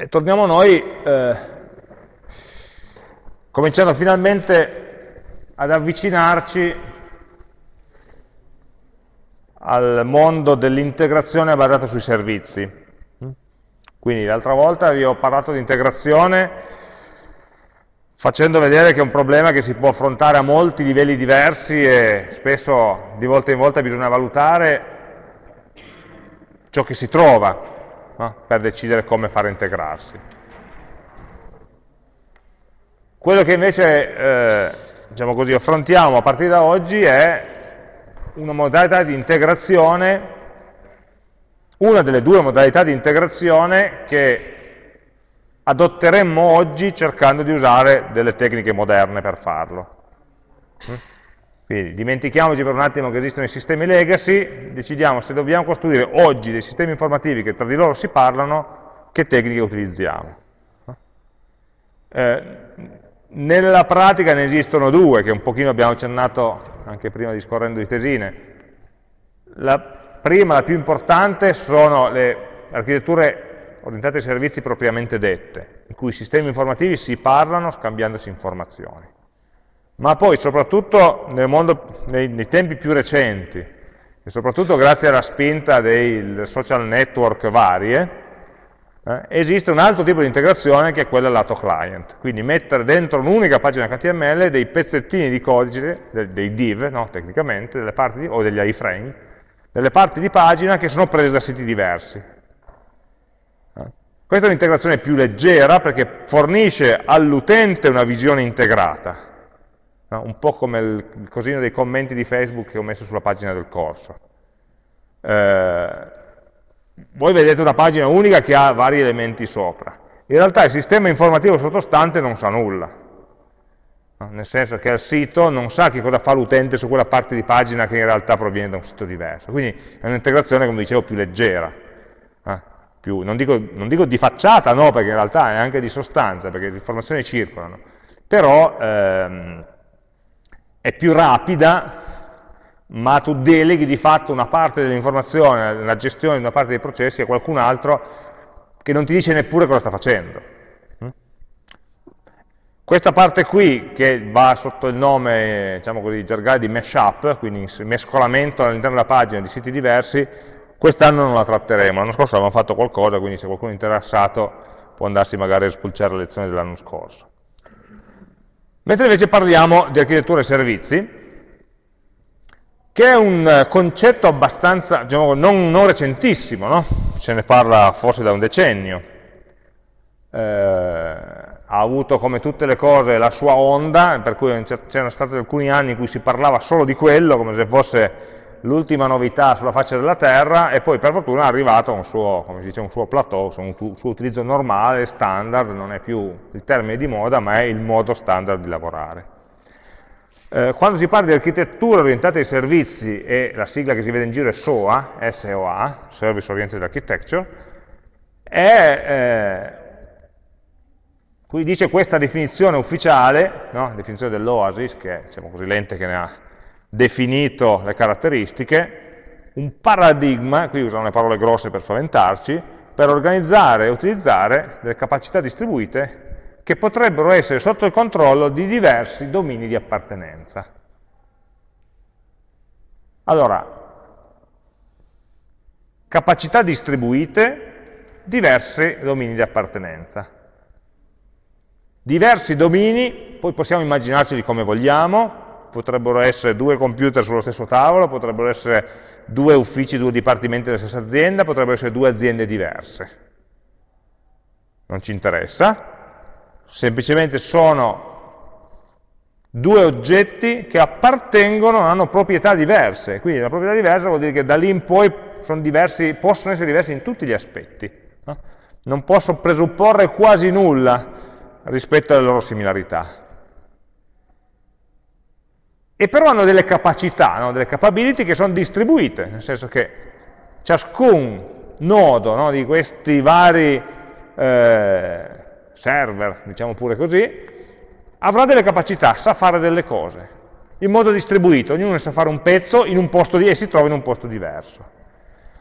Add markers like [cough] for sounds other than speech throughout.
E torniamo noi, eh, cominciando finalmente ad avvicinarci al mondo dell'integrazione basata sui servizi. Quindi l'altra volta vi ho parlato di integrazione facendo vedere che è un problema che si può affrontare a molti livelli diversi e spesso di volta in volta bisogna valutare ciò che si trova no? per decidere come fare integrarsi. Quello che invece eh, diciamo così, affrontiamo a partire da oggi è una modalità di integrazione, una delle due modalità di integrazione che adotteremmo oggi cercando di usare delle tecniche moderne per farlo. Quindi dimentichiamoci per un attimo che esistono i sistemi legacy, decidiamo se dobbiamo costruire oggi dei sistemi informativi che tra di loro si parlano, che tecniche utilizziamo. Eh, nella pratica ne esistono due, che un pochino abbiamo accennato anche prima discorrendo di tesine. La prima, la più importante, sono le architetture orientate ai servizi propriamente dette, in cui i sistemi informativi si parlano scambiandosi informazioni ma poi soprattutto mondo, nei, nei, tempi più recenti, e soprattutto grazie alla spinta dei social network varie, eh, esiste un altro tipo di integrazione che è quella lato client, quindi mettere dentro un'unica pagina HTML dei pezzettini di codice, dei div, no, tecnicamente, parti, o degli iframe, delle parti di pagina che sono prese da siti diversi. Eh. Questa è un'integrazione più leggera perché fornisce all'utente una visione integrata, no? un po' come il, il, cosino dei commenti di Facebook che ho messo sulla pagina del corso. Eh, voi vedete una pagina unica che ha vari elementi sopra. In realtà il sistema informativo sottostante non sa nulla, no? nel senso che al sito non sa che cosa fa l'utente su quella parte di pagina che in realtà proviene da un sito diverso. Quindi è un'integrazione, come dicevo, più leggera. Eh? Più, non, dico, non, dico, di facciata, no, perché in realtà è anche di sostanza, perché le informazioni circolano. Però ehm, è più rapida, ma tu deleghi di fatto una parte dell'informazione, la gestione di una parte dei processi a qualcun altro che non ti dice neppure cosa sta facendo. Questa parte qui, che va sotto il nome, diciamo così, gergale di mashup, quindi mescolamento all'interno della pagina di siti diversi, quest'anno non la tratteremo. L'anno scorso avevamo fatto qualcosa, quindi se qualcuno è interessato può andarsi magari a spulciare le lezioni dell'anno scorso. Mentre invece parliamo di architettura e servizi, che è un concetto abbastanza, diciamo, non, non recentissimo, no? se ne parla forse da un decennio, eh, ha avuto come tutte le cose la sua onda, per cui c'erano stati alcuni anni in cui si parlava solo di quello, come se fosse l'ultima novità sulla faccia della terra e poi per fortuna è arrivato a un suo, come si dice, un suo plateau, un suo utilizzo normale, standard, non è più il termine di moda ma è il modo standard di lavorare. Eh, quando si parla di architettura orientata ai servizi e la sigla che si vede in giro è SOA, SOA, Service Oriented Architecture, è, eh, qui dice questa definizione ufficiale, no? definizione dell'OASIS, che è diciamo così, l'ente che ne ha definito le caratteristiche, un paradigma, qui usano le parole grosse per spaventarci, per organizzare e utilizzare delle capacità distribuite che potrebbero essere sotto il controllo di diversi domini di appartenenza. Allora, capacità distribuite, diversi domini di appartenenza. Diversi domini, poi possiamo immaginarceli come vogliamo, potrebbero essere due computer sullo stesso tavolo, potrebbero essere due uffici, due dipartimenti della stessa azienda, potrebbero essere due aziende diverse. Non ci interessa, semplicemente sono due oggetti che appartengono, hanno proprietà diverse, quindi la proprietà diversa vuol dire che da lì in poi diversi, possono essere diversi in tutti gli aspetti. No? Non posso presupporre quasi nulla rispetto alle loro similarità e però hanno delle capacità, no? delle capability che sono distribuite, nel senso che ciascun nodo no? di questi vari eh, server, diciamo pure così, avrà delle capacità, sa fare delle cose, in modo distribuito, ognuno sa fare un pezzo un di, e si trova in un posto diverso.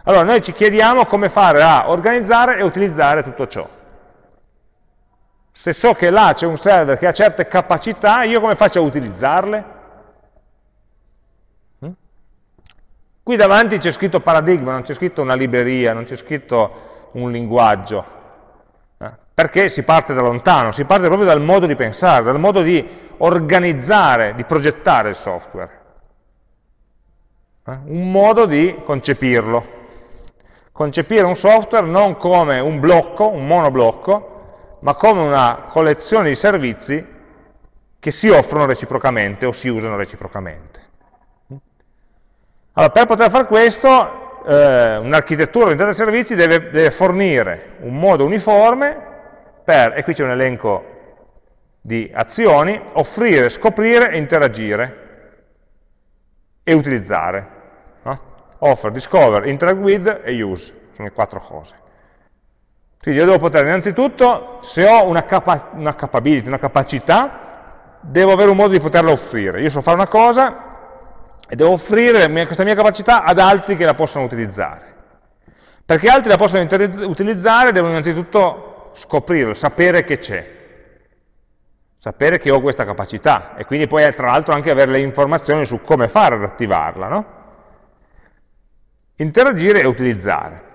Allora noi ci chiediamo come fare a organizzare e utilizzare tutto ciò. Se so che là c'è un server che ha certe capacità, io come faccio a utilizzarle? Qui davanti c'è scritto paradigma, non c'è scritto una libreria, non c'è scritto un linguaggio, eh? perché si parte da lontano, si parte proprio dal modo di pensare, dal modo di organizzare, di progettare il software. Eh? Un modo di concepirlo. Concepire un software non come un blocco, un monoblocco, ma come una collezione di servizi che si offrono reciprocamente o si usano reciprocamente. Allora, per poter fare questo, eh, un'architettura orientata ai servizi deve, deve fornire un modo uniforme per, e qui c'è un elenco di azioni, offrire, scoprire interagire e utilizzare. No? Offer, discover, interact with e use, sono le quattro cose. Quindi io devo poter innanzitutto, se ho una, capa una capability, una capacità, devo avere un modo di poterla offrire. Io so fare una cosa e devo offrire questa mia capacità ad altri che la possano utilizzare. Perché altri la possono utilizzare devono innanzitutto scoprirlo, sapere che c'è sapere che ho questa capacità e quindi poi tra l'altro anche avere le informazioni su come fare ad attivarla. No? Interagire e utilizzare.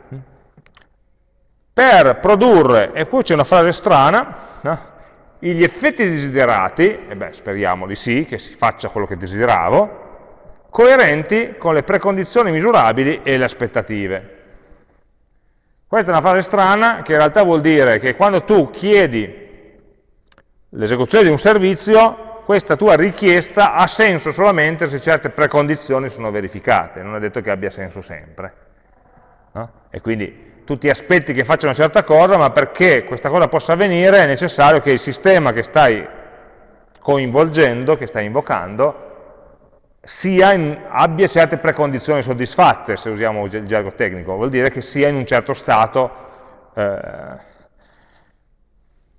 Per produrre, e qui c'è una frase strana, no? gli effetti desiderati, e beh speriamo di sì, che si faccia quello che desideravo, coerenti con le precondizioni misurabili e le aspettative. Questa è una frase strana che in realtà vuol dire che quando tu chiedi l'esecuzione di un servizio, questa tua richiesta ha senso solamente se certe precondizioni sono verificate, non è detto che abbia senso sempre. No? E quindi tu ti aspetti che faccia una certa cosa, ma perché questa cosa possa avvenire è necessario che il sistema che stai coinvolgendo, che stai invocando, in, abbia certe precondizioni soddisfatte, se usiamo il gergo tecnico, vuol dire che sia in un certo stato eh,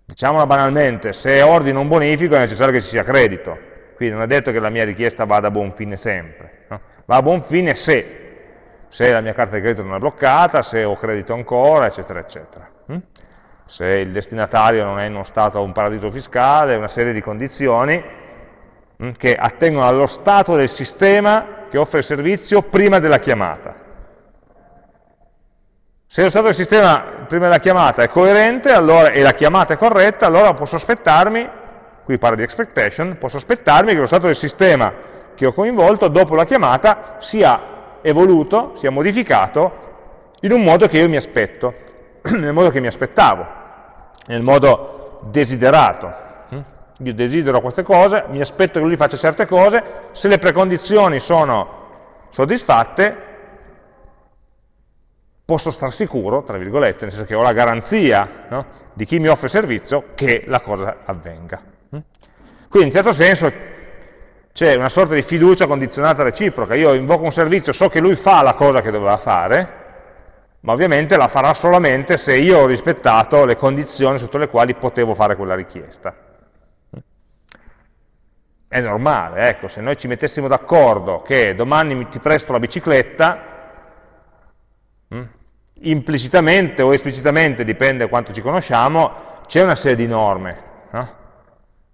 Diciamola banalmente, se ordino un bonifico è necessario che ci sia credito, quindi non è detto che la mia richiesta vada a buon fine sempre, no? va a buon fine se, se la mia carta di credito non è bloccata, se ho credito ancora, eccetera, eccetera. Hm? Se il destinatario non è in uno stato un paradiso fiscale, una serie di condizioni che attengono allo stato del sistema che offre il servizio prima della chiamata. Se lo stato del sistema prima della chiamata è coerente allora, e la chiamata è corretta, allora posso aspettarmi, qui parla di expectation, posso aspettarmi che lo stato del sistema che ho coinvolto dopo la chiamata sia evoluto, sia modificato in un modo che io mi aspetto, [clears throat] nel modo che mi aspettavo, nel modo desiderato. Io desidero queste cose, mi aspetto che lui faccia certe cose, se le precondizioni sono soddisfatte, posso star sicuro, tra virgolette, nel senso che ho la garanzia no, di chi mi offre servizio che la cosa avvenga. Mm? Quindi in certo senso c'è una sorta di fiducia condizionata reciproca, io invoco un servizio, so che lui fa la cosa che doveva fare, ma ovviamente la farà solamente se io ho rispettato le condizioni sotto le quali potevo fare quella richiesta. È normale, ecco, se noi ci mettessimo d'accordo che domani ti presto la bicicletta, Mm? implicitamente o esplicitamente, dipende quanto ci conosciamo, c'è una serie di norme. No?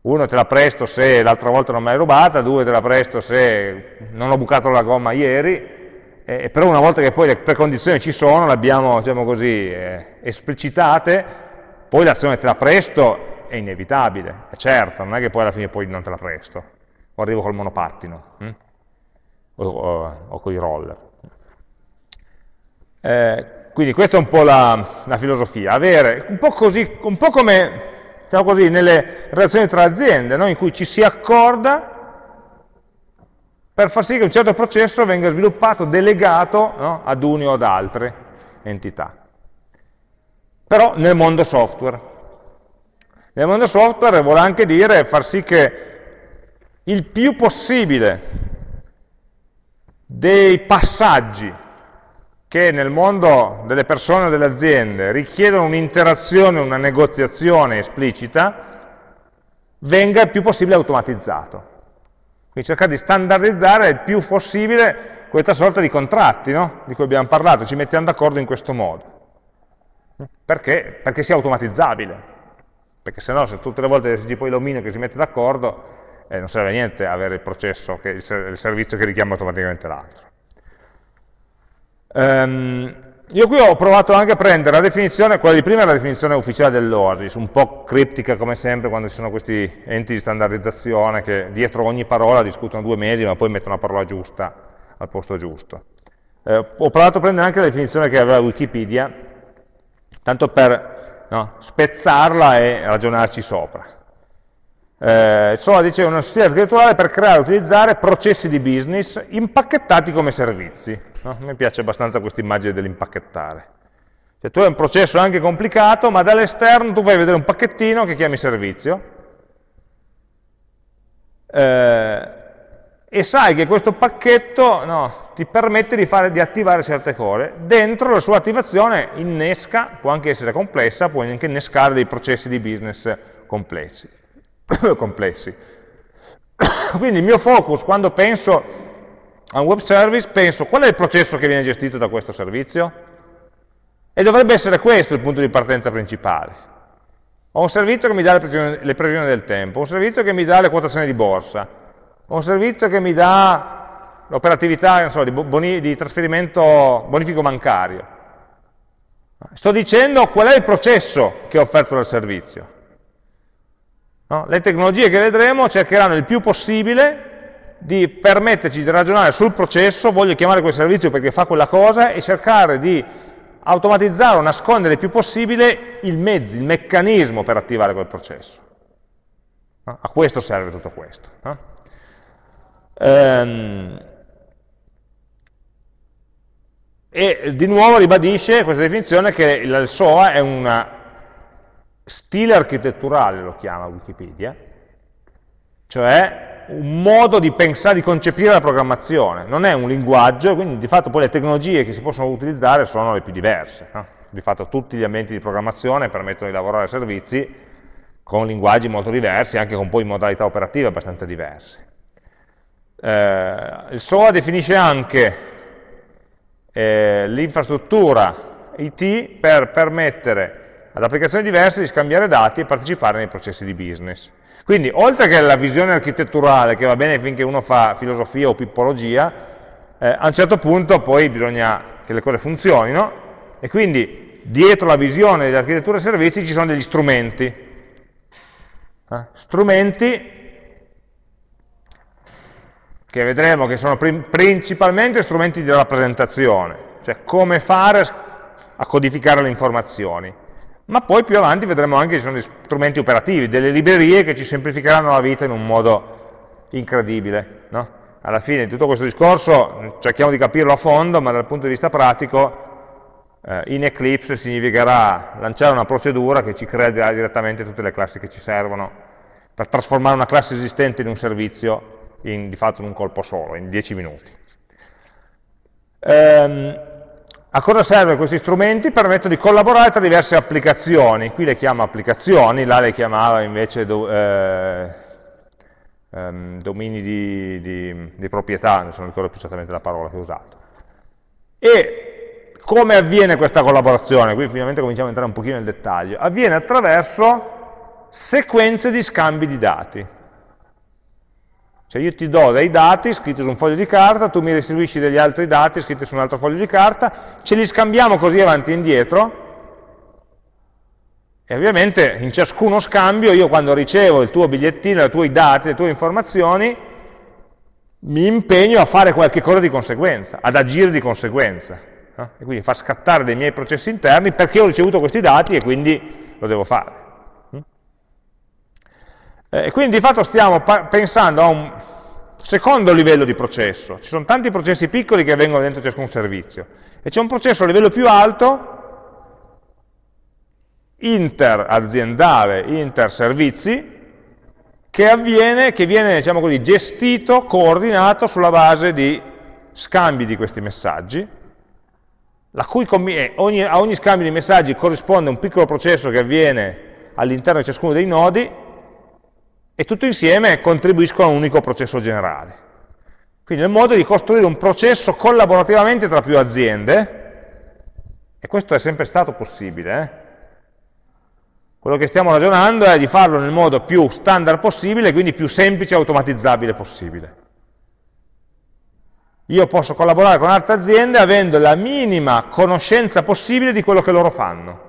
Uno te la presto se l'altra volta non me l'hai rubata, due te la presto se non ho bucato la gomma ieri, eh, però una volta che poi le precondizioni ci sono, le abbiamo diciamo così, eh, esplicitate, poi l'azione te la presto è inevitabile, è certo, non è che poi alla fine poi non te la presto, o arrivo col monopattino, hm? o, o, o con i roller. Eh, quindi questa è un po' la, la filosofia, avere un po' così, un po' come diciamo così, nelle relazioni tra aziende, no? in cui ci si accorda per far sì che un certo processo venga sviluppato, delegato no? ad uni o ad altre entità. Però nel mondo software. Nel mondo software vuole anche dire far sì che il più possibile dei passaggi che nel mondo delle persone o delle aziende richiedono un'interazione, una negoziazione esplicita, venga il più possibile automatizzato. Quindi cercare di standardizzare il più possibile questa sorta di contratti no? di cui abbiamo parlato, ci mettiamo d'accordo in questo modo. Perché? Perché sia automatizzabile. Perché se no se tutte le volte decidi poi l'omino che si mette d'accordo, eh, non serve a niente avere il processo, che, il, il servizio che richiama automaticamente l'altro. Um, io qui ho provato anche a prendere la definizione, quella di prima è la definizione ufficiale dell'OASIS, un po' criptica come sempre quando ci sono questi enti di standardizzazione che dietro ogni parola discutono due mesi ma poi mettono la parola giusta al posto giusto. Eh, ho provato a prendere anche la definizione che aveva Wikipedia, tanto per no, spezzarla e ragionarci sopra. Eh, SOA dice uno stile architetturale per creare e utilizzare processi di business impacchettati come servizi. No? Mi piace abbastanza questa immagine dell'impacchettare. Cioè, tu hai un processo anche complicato, ma dall'esterno tu fai vedere un pacchettino che chiami servizio, eh, e sai che questo pacchetto no, ti permette di, fare, di, attivare certe cose. Dentro la sua attivazione innesca, può anche essere complessa, può anche innescare dei processi di business complessi. [coughs] complessi. [coughs] Quindi il mio focus quando penso a un web service, penso qual è il processo che viene gestito da questo servizio? E dovrebbe essere questo il punto di partenza principale. Ho un servizio che mi dà le previsioni, del tempo, un servizio che mi dà le quotazioni di borsa, un servizio che mi dà l'operatività so, di, boni, di trasferimento bonifico bancario. Sto dicendo qual è il processo che è offerto dal servizio. No? Le tecnologie che vedremo cercheranno il più possibile di permetterci di ragionare sul processo, voglio chiamare quel servizio perché fa quella cosa, e cercare di automatizzare o nascondere il più possibile il mezzo, il meccanismo per attivare quel processo. No? A questo serve tutto questo. No? Ehm, e di nuovo ribadisce questa definizione che il SOA è una stile architetturale lo chiama Wikipedia, cioè un modo di pensare, di concepire la programmazione, non è un linguaggio, quindi di fatto poi le tecnologie che si possono utilizzare sono le più diverse. No? Di fatto tutti gli ambienti di programmazione permettono di lavorare a servizi con linguaggi molto diversi, anche con poi modalità operative abbastanza diverse. Eh, il SOA definisce anche eh, l'infrastruttura IT per permettere ad applicazioni diverse di scambiare dati e partecipare nei processi di business. Quindi, oltre che la visione architetturale, che va bene finché uno fa filosofia o pippologia, eh, a un certo punto poi bisogna che le cose funzionino, e quindi dietro la visione dell'architettura e servizi ci sono degli strumenti. Eh? Strumenti che vedremo che sono principalmente strumenti di rappresentazione, cioè come fare a codificare le informazioni ma poi più avanti vedremo anche che ci sono strumenti operativi, delle librerie che ci semplificheranno la vita in un modo incredibile. No? Alla fine di tutto questo discorso cerchiamo di capirlo a fondo, ma dal punto di vista pratico eh, in Eclipse significherà lanciare una procedura che ci crea direttamente tutte le classi che ci servono per trasformare una classe esistente in un servizio in, di fatto in un colpo solo, in 10 minuti. Ehm, a cosa servono questi strumenti? Permettono di collaborare tra diverse applicazioni, qui le chiamo applicazioni, là le chiamava invece do, eh, ehm, domini di, di, di, proprietà, non ricordo più esattamente la parola che ho usato. E come avviene questa collaborazione? Qui finalmente cominciamo a entrare un pochino nel dettaglio. Avviene attraverso sequenze di scambi di dati. Cioè io ti do dei dati scritti su un foglio di carta, tu mi restituisci degli altri dati scritti su un altro foglio di carta, ce li scambiamo così avanti e indietro, e ovviamente in ciascuno scambio io quando ricevo il tuo bigliettino, i tuoi dati, le tue informazioni, mi impegno a fare qualche cosa di conseguenza, ad agire di conseguenza. E quindi fa scattare dei miei processi interni perché ho ricevuto questi dati e quindi lo devo fare. Eh, quindi di fatto stiamo pensando a un secondo livello di processo. Ci sono tanti processi piccoli che avvengono dentro ciascun servizio. E c'è un processo a livello più alto, interaziendale, inter-servizi, che avviene, che viene diciamo così, gestito, coordinato sulla base di scambi di questi messaggi, eh, ogni, a ogni scambio di messaggi corrisponde un piccolo processo che avviene all'interno di ciascuno dei nodi, e tutto insieme contribuiscono a un unico processo generale. Quindi è il modo di costruire un processo collaborativamente tra più aziende, e questo è sempre stato possibile. Quello che stiamo ragionando è di farlo nel modo più standard possibile, quindi più semplice e automatizzabile possibile. Io posso collaborare con altre aziende avendo la minima conoscenza possibile di quello che loro fanno,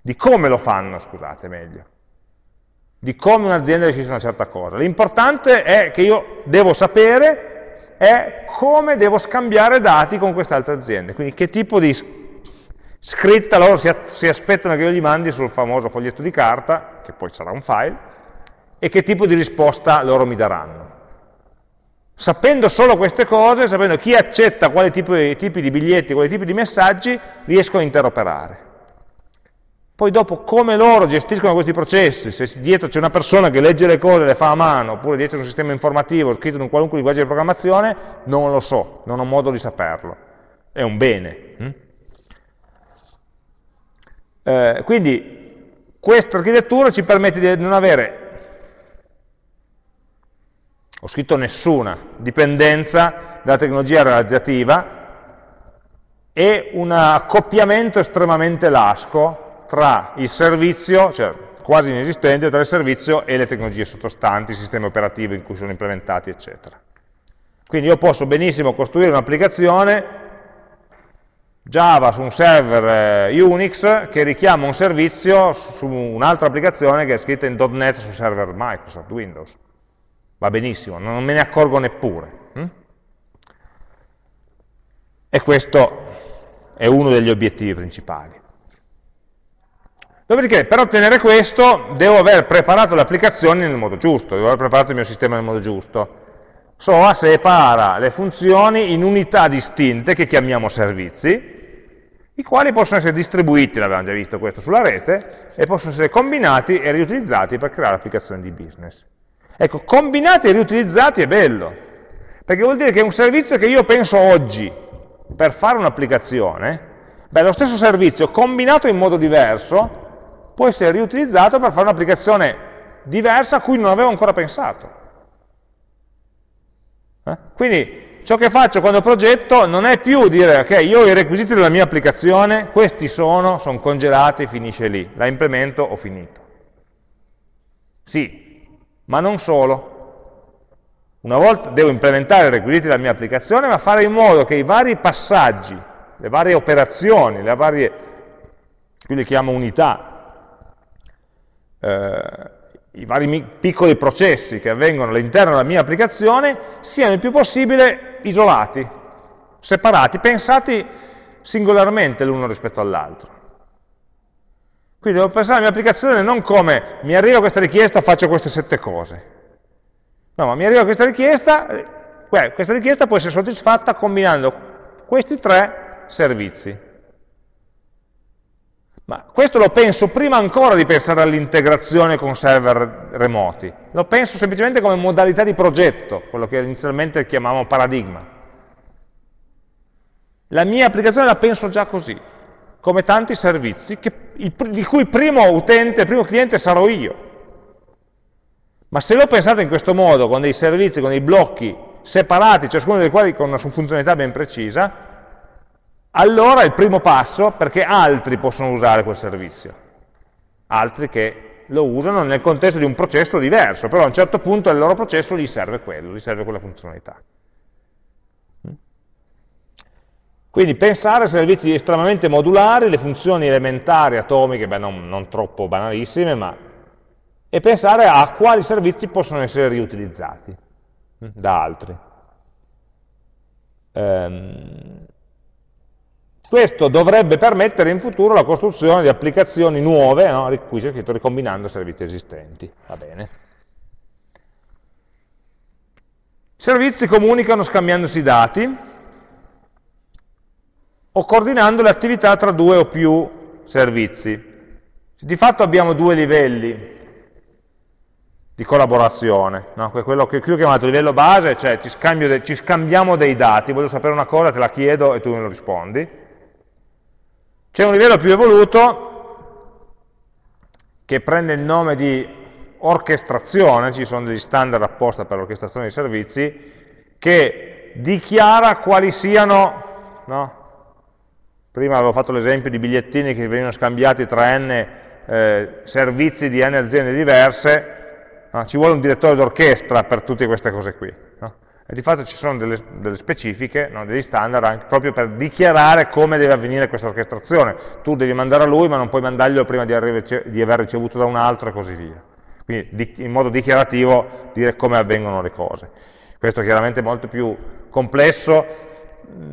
di come lo fanno, scusate, meglio, di come un'azienda a una certa cosa. L'importante è che io devo sapere è come devo scambiare dati con queste altre aziende, quindi che tipo di scritta loro si, si aspettano che io gli mandi sul famoso foglietto di carta, che poi sarà un file, e che tipo di risposta loro mi daranno. Sapendo solo queste cose, sapendo chi accetta quali tipi, tipi di biglietti, quali tipi di messaggi, riesco a interoperare. Poi dopo come loro gestiscono questi processi, se dietro c'è una persona che legge le cose e le fa a mano, oppure dietro c'è un sistema informativo scritto in un qualunque linguaggio di programmazione, non lo so, non ho modo di saperlo. È un bene. Hm? Eh, quindi questa architettura ci permette di non avere ho scritto nessuna dipendenza dalla tecnologia realizzativa e un accoppiamento estremamente lasco tra il servizio, cioè quasi inesistente, tra il servizio e le tecnologie sottostanti, il sistema operativo in cui sono implementati, eccetera. Quindi io posso benissimo costruire un'applicazione Java su un server eh, Unix che richiama un servizio su un'altra applicazione che è scritta in .NET su server Microsoft, Windows va benissimo, non me ne accorgo neppure. Hm? E questo è uno degli obiettivi principali. Dopodiché, per ottenere questo, devo aver preparato le applicazioni nel modo giusto, devo aver preparato il mio sistema nel modo giusto. SOA separa le funzioni in unità distinte che chiamiamo servizi, i quali possono essere distribuiti, l'abbiamo già visto questo sulla rete, e possono essere combinati e riutilizzati per creare applicazioni di business. Ecco, combinati e riutilizzati è bello, perché vuol dire che un servizio che io penso oggi per fare un'applicazione, beh, lo stesso servizio combinato in modo diverso può essere riutilizzato per fare un'applicazione diversa a cui non avevo ancora pensato. Eh? Quindi ciò che faccio quando progetto non è più dire ok, io ho i requisiti della mia applicazione, questi sono, sono congelati, finisce lì, la implemento, ho finito. Sì, ma non solo. Una volta devo implementare i requisiti della mia applicazione, ma fare in modo che i vari passaggi, le varie operazioni, le varie, qui le chiamo unità, eh, i vari piccoli processi che avvengono all'interno della mia applicazione siano il più possibile isolati, separati, pensati singolarmente l'uno rispetto all'altro. Quindi devo pensare alla mia applicazione non come mi arriva questa richiesta, faccio queste sette cose. No, ma mi arriva questa richiesta, beh, questa richiesta può essere soddisfatta combinando questi tre servizi. Ma questo lo penso prima ancora di pensare all'integrazione con server remoti. Lo penso semplicemente come modalità di progetto, quello che inizialmente chiamavamo paradigma. La mia applicazione la penso già così come tanti servizi, che, il, il cui primo utente, primo cliente sarò io. Ma se l'ho pensato in questo modo, con dei servizi, con dei blocchi separati, ciascuno dei quali con una funzionalità ben precisa, allora è il primo passo perché altri possono usare quel servizio, altri che lo usano nel contesto di un processo diverso, però a un certo punto il loro processo gli serve quello, gli serve quella funzionalità. Quindi pensare a servizi estremamente modulari, le funzioni elementari, atomiche, beh, non, non troppo banalissime, ma, e pensare a quali servizi possono essere riutilizzati hm, da altri. Ehm, questo dovrebbe permettere in futuro la costruzione di applicazioni nuove, no? qui c'è scritto ricombinando servizi esistenti. Va bene. Servizi comunicano scambiandosi dati, o coordinando le attività tra due o più servizi. Di fatto abbiamo due livelli di collaborazione, no? quello che qui ho chiamato livello base, cioè ci, ci scambiamo dei dati, voglio sapere una cosa, te la chiedo e tu me lo rispondi. C'è un livello più evoluto che prende il nome di orchestrazione, ci sono degli standard apposta per l'orchestrazione dei servizi, che dichiara quali siano no, Prima avevo fatto l'esempio di bigliettini che venivano scambiati tra n eh, servizi di n aziende diverse, no? ci vuole un direttore d'orchestra per tutte queste cose qui. E di fatto ci sono delle, delle specifiche, no? degli standard anche proprio per dichiarare come deve avvenire questa orchestrazione. Tu devi mandare a lui, ma non puoi mandarglielo prima di, di aver ricevuto da un altro e così via. Quindi di, in modo dichiarativo dire come avvengono le cose. Questo è chiaramente molto più complesso,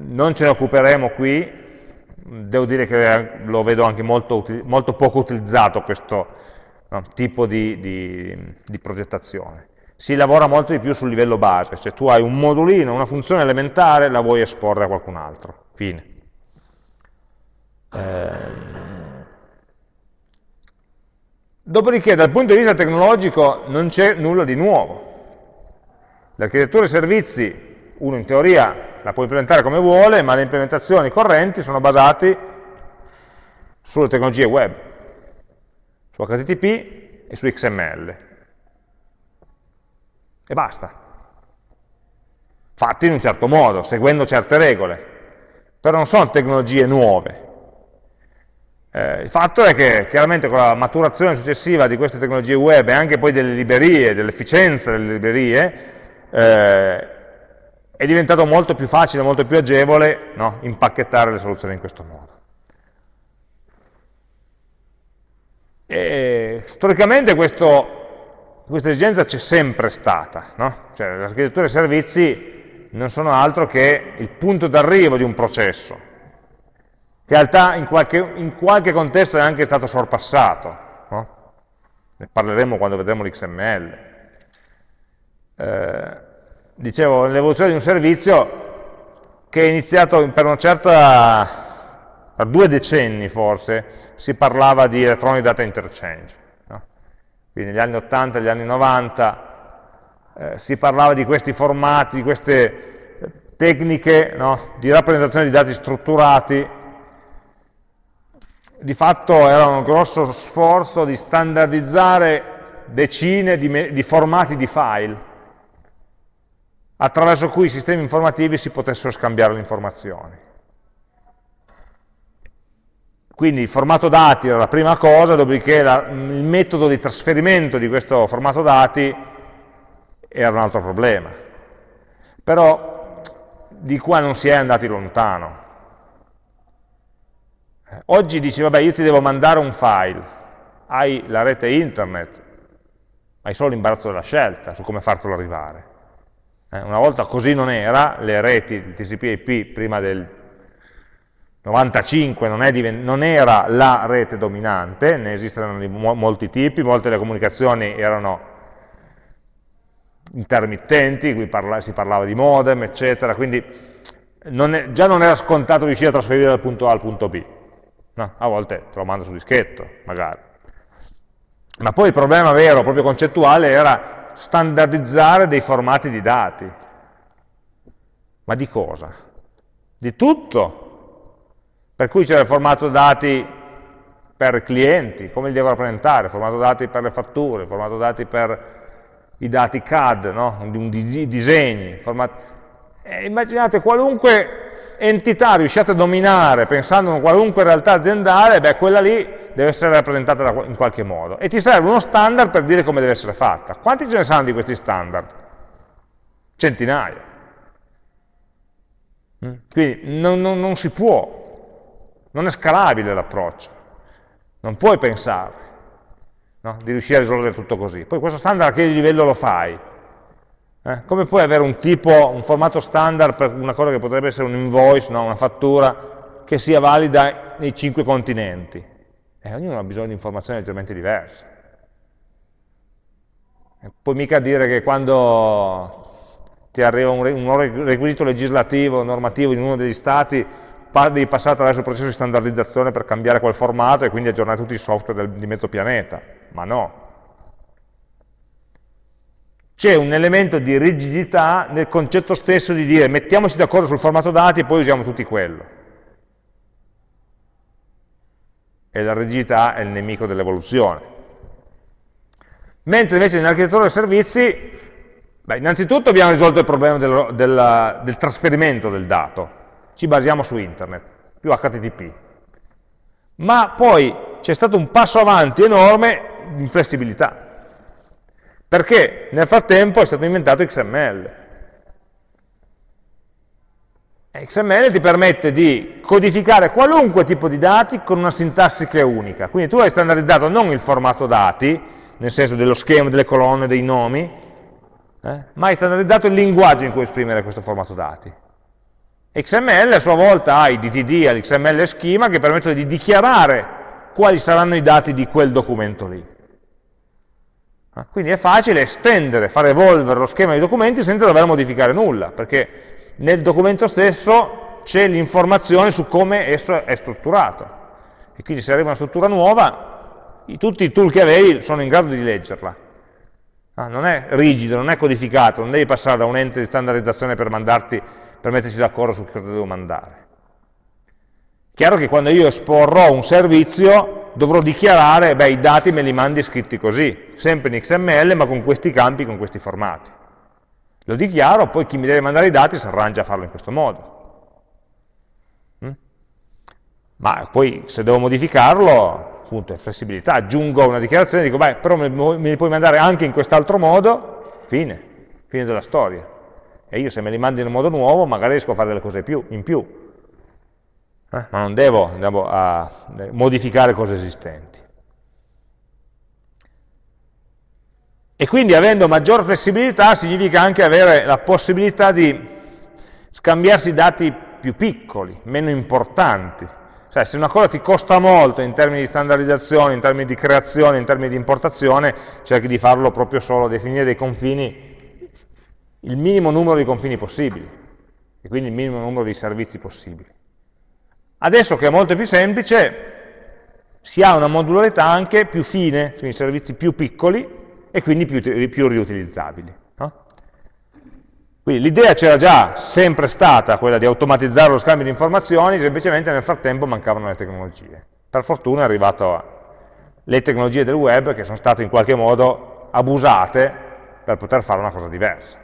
non ce ne occuperemo qui, devo dire che lo vedo anche molto, molto poco utilizzato questo no, tipo di, di, di progettazione si lavora molto di più sul livello base, cioè tu hai un modulino, una funzione elementare, la vuoi esporre a qualcun altro, fine. Eh, Dopodiché, dal punto di vista tecnologico, non c'è nulla di nuovo. L'architettura dei servizi, uno in teoria la può implementare come vuole, ma le implementazioni correnti sono basate sulle tecnologie web, su HTTP e su XML. E basta. Fatti in un certo modo, seguendo certe regole. Però non sono tecnologie nuove. Eh, il fatto è che chiaramente con la maturazione successiva di queste tecnologie web e anche poi delle librerie, dell'efficienza delle librerie, eh, è diventato molto più facile, molto più agevole no? impacchettare le soluzioni in questo modo. E, storicamente questo, questa esigenza c'è sempre stata, no? cioè l'architettura dei servizi non sono altro che il punto d'arrivo di un processo, che in realtà in qualche, in qualche contesto è anche stato sorpassato, no? ne parleremo quando vedremo l'XML. Eh, dicevo, l'evoluzione di un servizio che è iniziato per una certa, per due decenni forse, si parlava di electronic data interchange. Quindi negli anni 80 e negli anni 90 eh, si parlava di questi formati, di queste tecniche no? di rappresentazione di dati strutturati di fatto era un grosso sforzo di standardizzare decine di, di formati di file attraverso cui i sistemi informativi si potessero scambiare le informazioni. Quindi il formato dati era la prima cosa, dopodiché la, il metodo di trasferimento di questo formato dati era un altro problema. Però di qua non si è andati lontano. Oggi dici, vabbè, io ti devo mandare un file, hai la rete internet, hai solo l'imbarazzo della scelta su come fartelo arrivare. Eh, una volta così non era, le reti il TCP IP prima del 95 non, non, era la rete dominante, ne esistono di mo molti tipi, molte delle comunicazioni erano intermittenti, qui parla si parlava di modem, eccetera, quindi non è, già non era scontato riuscire a trasferire dal punto A al punto B. No, a volte te lo mando su dischetto, magari. Ma poi il problema vero, proprio concettuale, era standardizzare dei formati di dati. Ma di cosa? Di tutto. Per cui c'era il formato dati per clienti, come li devo rappresentare, formato dati per le fatture, formato dati per i dati CAD, no? di, disegni. Format... Eh, immaginate qualunque entità riusciate a dominare pensando a qualunque realtà aziendale, beh, quella lì deve essere rappresentata in qualche modo. E ti serve uno standard per dire come deve essere fatta. Quanti ce ne saranno di questi standard? Centinaia. Mm? Quindi non, non, non si può, non è scalabile l'approccio. Non puoi pensare no? di riuscire a risolvere tutto così. Poi questo standard a che livello lo fai? Eh? Come puoi avere un tipo, un formato standard per una cosa che potrebbe essere un invoice, no? una fattura, che sia valida nei cinque continenti? Eh, ognuno ha bisogno di informazioni leggermente diverse. E puoi mica dire che quando ti arriva un requisito legislativo, normativo in uno degli stati, devi passare attraverso il processo di standardizzazione per cambiare quel formato e quindi aggiornare tutti i software del, di mezzo pianeta. Ma no, c'è un elemento di rigidità nel concetto stesso di dire mettiamoci d'accordo sul formato dati e poi usiamo tutti quello. E la rigidità è il nemico dell'evoluzione. Mentre invece nell'architettura dei servizi, beh, innanzitutto abbiamo risolto il problema del, del, del trasferimento del dato, ci basiamo su internet, più HTTP. Ma poi c'è stato un passo avanti enorme in flessibilità. Perché nel frattempo è stato inventato XML. XML ti permette di codificare qualunque tipo di dati con una sintassi che è unica. Quindi tu hai standardizzato non il formato dati, nel senso dello schema, delle colonne, dei nomi, eh, ma hai standardizzato il linguaggio in cui esprimere questo formato dati. XML a sua volta ha i DTD, l'XML schema che permettono di dichiarare quali saranno i dati di quel documento lì. Eh, quindi è facile estendere, far evolvere lo schema dei documenti senza dover modificare nulla, perché nel documento stesso c'è l'informazione su come esso è strutturato. E quindi se arriva una struttura nuova, tutti i tool che avevi sono in grado di leggerla. Ah, non è rigido, non è codificato, non devi passare da un ente di standardizzazione per, mandarti, per metterci d'accordo su cosa devo mandare. Chiaro che quando io esporrò un servizio dovrò dichiarare, beh, i dati me li mandi scritti così, sempre in XML ma con questi campi, con questi formati. Lo dichiaro, poi chi mi deve mandare i dati si arrangia a farlo in questo modo. Mm? Ma poi se devo modificarlo, appunto è flessibilità, aggiungo una dichiarazione e dico, beh, però me, me li puoi mandare anche in quest'altro modo, fine, fine della storia. E io se me li mando in un modo nuovo, magari riesco a fare delle cose più, in più. Eh? Ma non devo, devo modificare cose esistenti. E quindi avendo maggior flessibilità significa anche avere la possibilità di scambiarsi dati più piccoli, meno importanti. Cioè, se una cosa ti costa molto in termini di standardizzazione, in termini di creazione, in termini di importazione, cerchi di farlo proprio solo, definire dei confini, il minimo numero di confini possibili, e quindi il minimo numero di servizi possibili. Adesso che è molto più semplice, si ha una modularità anche più fine, quindi servizi più piccoli, e quindi più, più riutilizzabili. No? Quindi l'idea c'era già sempre stata quella di automatizzare lo scambio di informazioni, semplicemente nel frattempo mancavano le tecnologie. Per fortuna è arrivato le tecnologie del web che sono state in qualche modo abusate per poter fare una cosa diversa.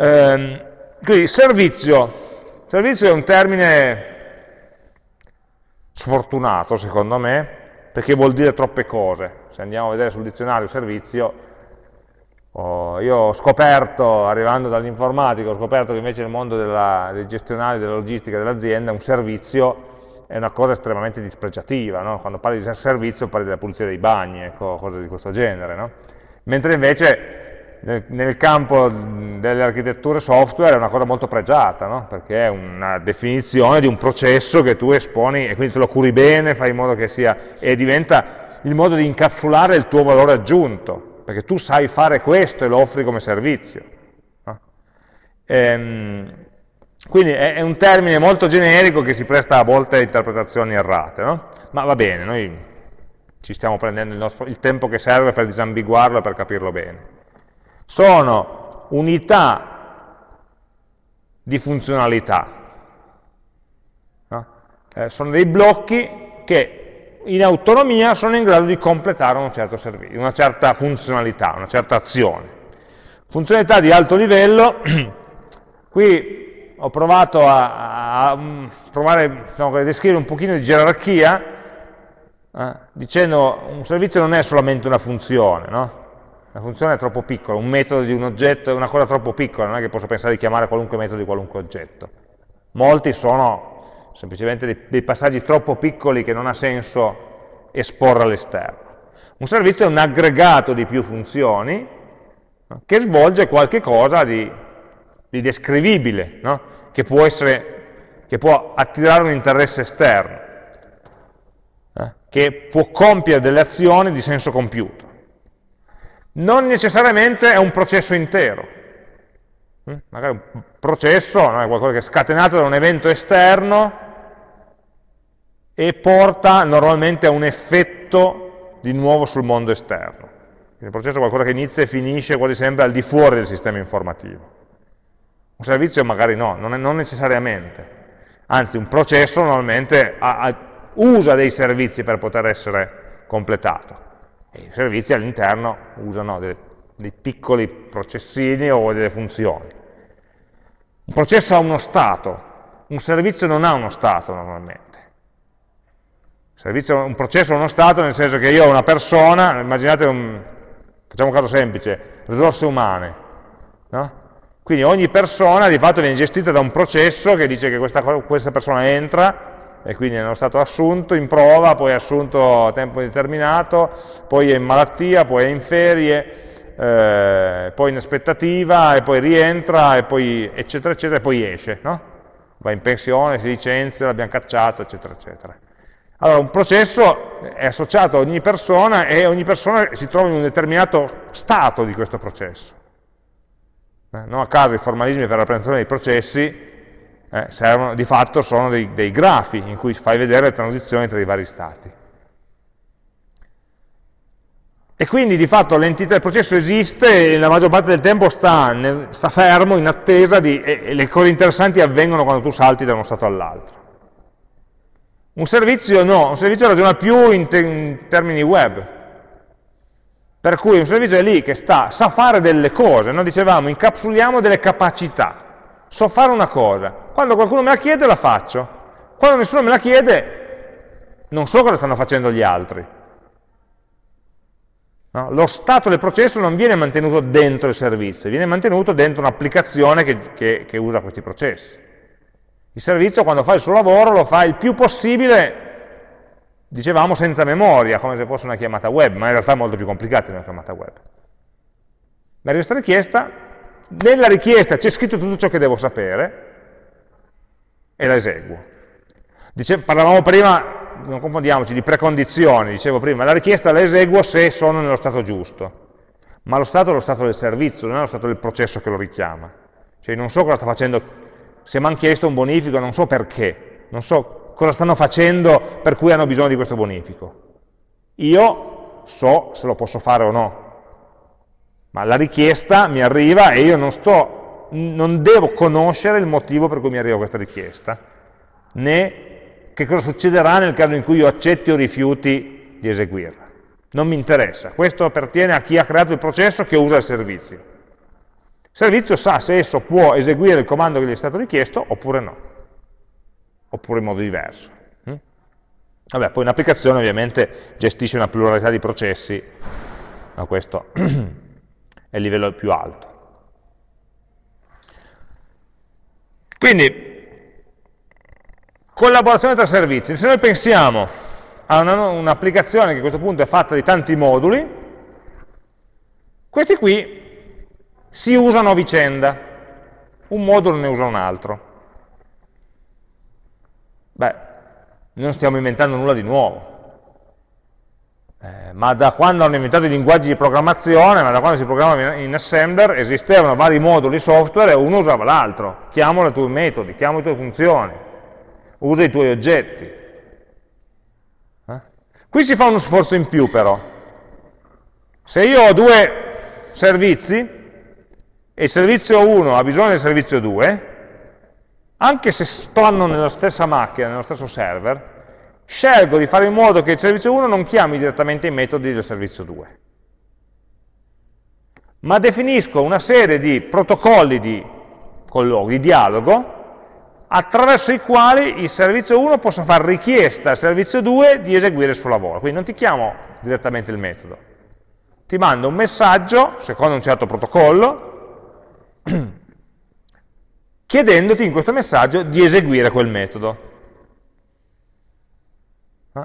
Ehm, quindi servizio. Servizio è un termine sfortunato secondo me, perché vuol dire troppe cose. Se andiamo a vedere sul dizionario servizio, oh, io ho scoperto, arrivando dall'informatico, ho scoperto che invece nel mondo della, dei gestionali, della logistica dell'azienda, un servizio è una cosa estremamente dispregiativa, no? quando parli di servizio parli della pulizia dei bagni, ecco, cose di questo genere, no? mentre invece nel, nel, campo delle architetture software è una cosa molto pregiata, no? perché è una definizione di un processo che tu esponi e quindi te lo curi bene, fai in modo che sia, e diventa il modo di incapsulare il tuo valore aggiunto, perché tu sai fare questo e lo offri come servizio. No? Ehm, quindi è, è, un termine molto generico che si presta a volte a interpretazioni errate, no? ma va bene, noi ci stiamo prendendo il, nostro, il tempo che serve per disambiguarlo e per capirlo bene. Sono unità di funzionalità, no? eh, sono dei blocchi che in autonomia sono in grado di completare un certo servizio, una certa funzionalità, una certa azione. Funzionalità di alto livello, [clears throat] qui ho provato a, a, a provare diciamo, a descrivere un pochino di gerarchia, eh, dicendo un servizio non è solamente una funzione, no? Una funzione è troppo piccola, un metodo di un oggetto è una cosa troppo piccola, non è che posso pensare di chiamare qualunque metodo di qualunque oggetto. Molti sono semplicemente dei, dei passaggi troppo piccoli che non ha senso esporre all'esterno. Un servizio è un aggregato di più funzioni no? che svolge qualche cosa di, di descrivibile, no? che, può essere, che, può attirare un interesse esterno, eh? che può compiere delle azioni di senso compiuto. Non necessariamente è un processo intero, hm? magari un processo no? è qualcosa che è scatenato da un evento esterno e porta normalmente a un effetto di nuovo sul mondo esterno. Il processo è qualcosa che inizia e finisce quasi sempre al di fuori del sistema informativo. Un servizio magari no, non, è, non necessariamente. Anzi, un processo normalmente ha, ha, usa dei servizi per poter essere completato. E i servizi all'interno usano dei, dei piccoli processini o delle funzioni. Un processo ha uno stato, un servizio non ha uno stato normalmente. Servizio, un processo è uno stato nel senso che io ho una persona, immaginate un, facciamo un caso semplice, risorse umane, no? Quindi ogni persona di fatto viene gestita da un processo che dice che questa, questa persona entra e quindi è nello stato assunto, in prova, poi è assunto a tempo determinato, poi è in malattia, poi è in ferie, eh, poi in aspettativa, e poi rientra, e poi eccetera eccetera, e poi esce, no? va in pensione, si licenzia, l'abbiamo cacciato, eccetera eccetera. Allora, un processo è associato a ogni persona e ogni persona si trova in un determinato stato di questo processo. Eh, non a caso i formalismi per la rappresentazione dei processi eh, servono, di fatto sono dei, dei grafi in cui fai vedere le transizioni tra i vari stati. E quindi di fatto l'entità del processo esiste e la maggior parte del tempo sta, nel, sta fermo in attesa di, e, e, le cose interessanti avvengono quando tu salti da uno stato all'altro. Un servizio no, un servizio ragiona più in, te, in termini web, per cui un servizio è lì che sta, sa fare delle cose, noi dicevamo incapsuliamo delle capacità, so fare una cosa, quando qualcuno me la chiede la faccio, quando nessuno me la chiede non so cosa stanno facendo gli altri. No? Lo stato del processo non viene mantenuto dentro il servizio, viene mantenuto dentro un'applicazione che, che, che usa questi processi. Il servizio quando fa il suo lavoro lo fa il più possibile dicevamo senza memoria, come se fosse una chiamata web, ma in realtà è molto più complicata di una chiamata web. Mi arriva questa richiesta, nella richiesta c'è scritto tutto ciò che devo sapere e la eseguo. Dice, parlavamo prima, non confondiamoci, di precondizioni, dicevo prima, la richiesta la eseguo se sono nello stato giusto, ma lo stato è lo stato del servizio, non è lo stato del processo che lo richiama. Cioè non so cosa sta facendo, se mi hanno chiesto un bonifico non so perché, non so cosa stanno facendo per cui hanno bisogno di questo bonifico. Io so se lo posso fare o no, ma la richiesta mi arriva e io non, sto, non devo conoscere il motivo per cui mi arriva questa richiesta, né che cosa succederà nel caso in cui io accetti o rifiuti di eseguirla. Non mi interessa, questo appartiene a chi ha creato il processo che usa il servizio. Il servizio sa se esso può eseguire il comando che gli è stato richiesto oppure no oppure in modo diverso. Mm? Vabbè, poi un'applicazione ovviamente gestisce una pluralità di processi, ma questo [clears throat] è il livello più alto. Quindi, collaborazione tra servizi. Se noi pensiamo a un'applicazione che a questo punto è fatta di tanti moduli, questi qui si usano a vicenda, un modulo ne usa un altro. Beh, non stiamo inventando nulla di nuovo. Eh, ma da quando hanno inventato i linguaggi di programmazione, ma da quando si programma in assembler, esistevano vari moduli software e uno usava l'altro. Chiamo i tuoi metodi, chiamo le tue funzioni, usa i tuoi oggetti. Eh? Qui si fa uno sforzo in più però. Se io ho due servizi e il servizio 1 ha bisogno del servizio 2, anche se stanno nella stessa macchina, nello stesso server, scelgo di fare in modo che il servizio 1 non chiami direttamente i metodi del servizio 2, ma definisco una serie di protocolli di di dialogo, attraverso i quali il servizio 1 possa fare richiesta al servizio 2 di eseguire il suo lavoro. Quindi non ti chiamo direttamente il metodo, ti mando un messaggio, secondo un certo protocollo, [clears throat] chiedendoti in questo messaggio di eseguire quel metodo.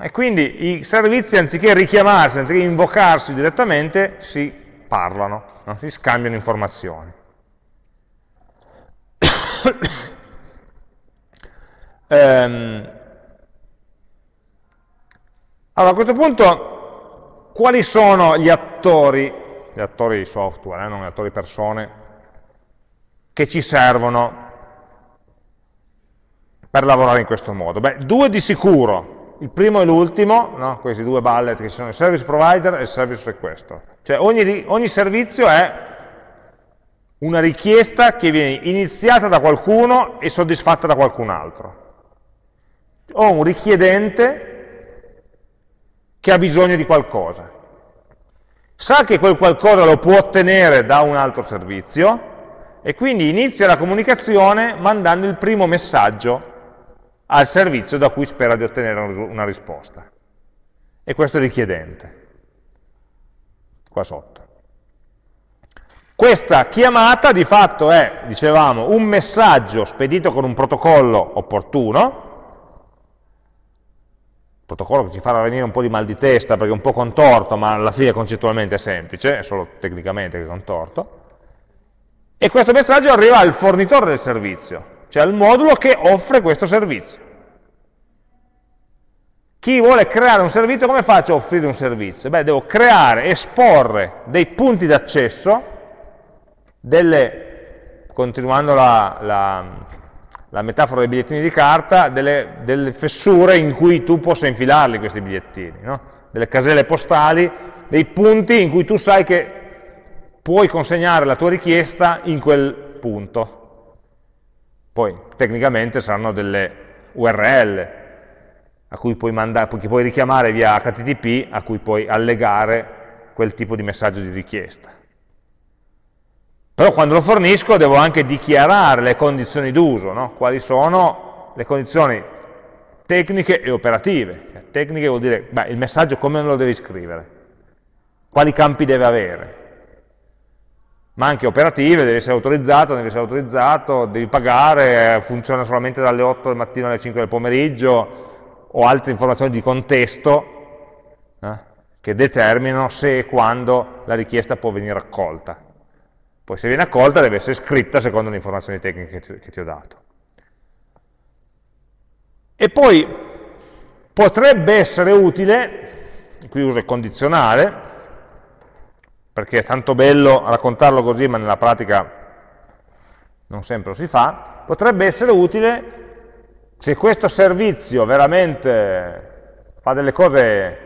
E quindi i servizi, anziché richiamarsi, anziché invocarsi direttamente, si parlano, no? si scambiano informazioni. [coughs] ehm, allora, a questo punto, quali sono gli attori, gli attori di software, eh, non gli attori persone, che ci servono per lavorare in questo modo? Beh, due di sicuro, il primo e l'ultimo, no? questi due bullet che sono il service provider e il service requester. Cioè ogni, ogni servizio è una richiesta che viene iniziata da qualcuno e soddisfatta da qualcun altro. Ho un richiedente che ha bisogno di qualcosa. Sa che quel qualcosa lo può ottenere da un altro servizio e quindi inizia la comunicazione mandando il primo messaggio al servizio da cui spera di ottenere una risposta. e questo è richiedente, qua sotto. Questa chiamata di fatto è, dicevamo, un messaggio spedito con un protocollo opportuno, protocollo che ci farà venire un po' di mal di testa perché è un po' contorto, ma alla fine concettualmente è semplice, è solo tecnicamente che è contorto, e questo messaggio arriva al fornitore del servizio, cioè al modulo che offre questo servizio. Chi vuole creare un servizio, come faccio a offrire un servizio? Beh, devo creare, esporre dei punti d'accesso, continuando la, la, la metafora dei bigliettini di carta, delle, delle, fessure in cui tu possa infilarli questi bigliettini, no? delle caselle postali, dei punti in cui tu sai che puoi consegnare la tua richiesta in quel punto. Poi tecnicamente saranno delle URL a cui puoi, mandare, che puoi richiamare via HTTP, a cui puoi allegare quel tipo di messaggio di richiesta. Però quando lo fornisco devo anche dichiarare le condizioni d'uso, no? quali sono le condizioni tecniche e operative. Tecniche vuol dire, beh, il messaggio come lo devi scrivere, quali campi deve avere, ma anche operative, deve essere autorizzato, deve essere autorizzato, devi pagare, funziona solamente dalle 8 del mattino alle 5 del pomeriggio, o altre informazioni di contesto eh, che determinano se e quando la richiesta può venire accolta. Poi se viene accolta deve essere scritta secondo le informazioni tecniche che ti, che ti ho dato. E poi potrebbe essere utile, qui uso il condizionale, perché è tanto bello raccontarlo così, ma nella pratica non sempre lo si fa, potrebbe essere utile se questo servizio veramente fa delle cose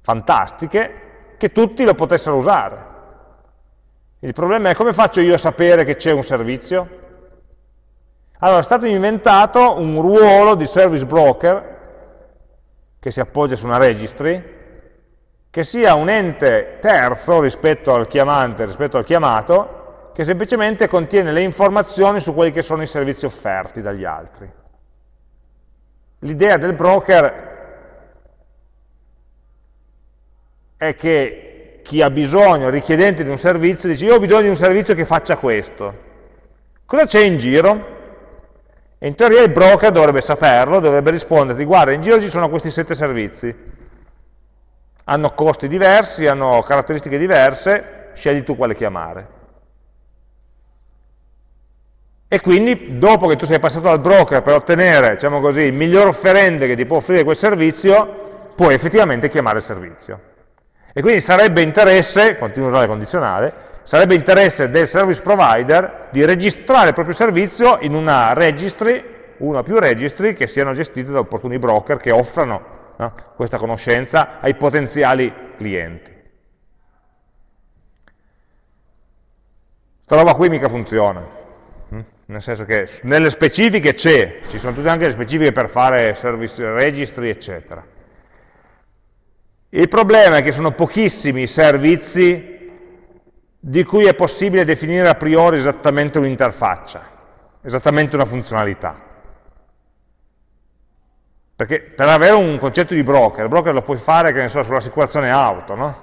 fantastiche, che tutti lo potessero usare. Il problema è come faccio io a sapere che c'è un servizio? Allora, è stato inventato un ruolo di service broker che si appoggia su una registry, che sia un ente terzo rispetto al chiamante, rispetto al chiamato, che semplicemente contiene le informazioni su quelli che sono i servizi offerti dagli altri. L'idea del broker è che chi ha bisogno, richiedente di un servizio, dice io ho bisogno di un servizio che faccia questo. Cosa c'è in giro? E in teoria il broker dovrebbe saperlo, dovrebbe risponderti, guarda, in giro ci sono questi sette servizi, hanno costi diversi, hanno caratteristiche diverse, scegli tu quale chiamare. E quindi, dopo che tu sei passato dal broker per ottenere, diciamo così, il miglior offerente che ti può offrire quel servizio, puoi effettivamente chiamare il servizio. E quindi sarebbe interesse, continuo a usare condizionale, sarebbe interesse del service provider di registrare il proprio servizio in una registry, una o più registry, che siano gestite da opportuni broker che offrano no, questa conoscenza ai potenziali clienti. Questa roba qui mica funziona, hm? nel senso che nelle specifiche c'è, ci sono tutte anche le specifiche per fare service registry, eccetera. Il problema è che sono pochissimi i servizi di cui è possibile definire a priori esattamente un'interfaccia, esattamente una funzionalità. Perché per avere un concetto di broker, il broker lo puoi fare, che ne so, sull'assicurazione auto, no?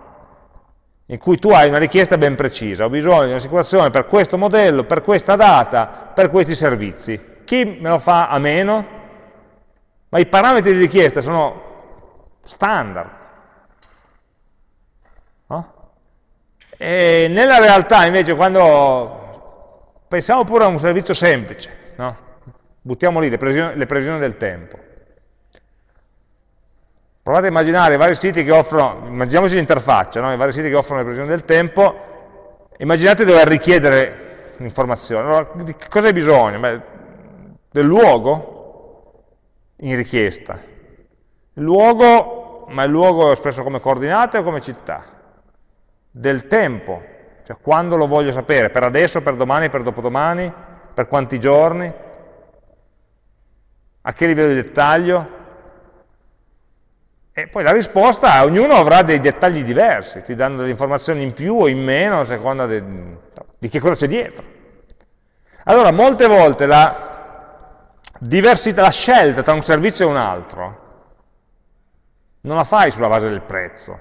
in cui tu hai una richiesta ben precisa, ho bisogno di un'assicurazione per questo modello, per questa data, per questi servizi. Chi me lo fa a meno? Ma i parametri di richiesta sono standard, E nella realtà invece quando pensiamo pure a un servizio semplice, no? buttiamo lì le previsioni, le previsioni del tempo. Provate a immaginare i vari siti che offrono, immaginiamoci l'interfaccia, no? i vari siti che offrono le previsioni del tempo, immaginate di dover richiedere informazioni. Allora, di cosa hai bisogno? Beh, del luogo in richiesta. Il luogo, ma il luogo è espresso come coordinate o come città? del tempo, cioè quando lo voglio sapere, per adesso, per domani, per dopodomani, per quanti giorni, a che livello di dettaglio, e poi la risposta, ognuno avrà dei dettagli diversi, ti danno delle informazioni in più o in meno a seconda de, di che cosa c'è dietro. Allora, molte volte la la scelta tra un servizio e un altro non la fai sulla base del prezzo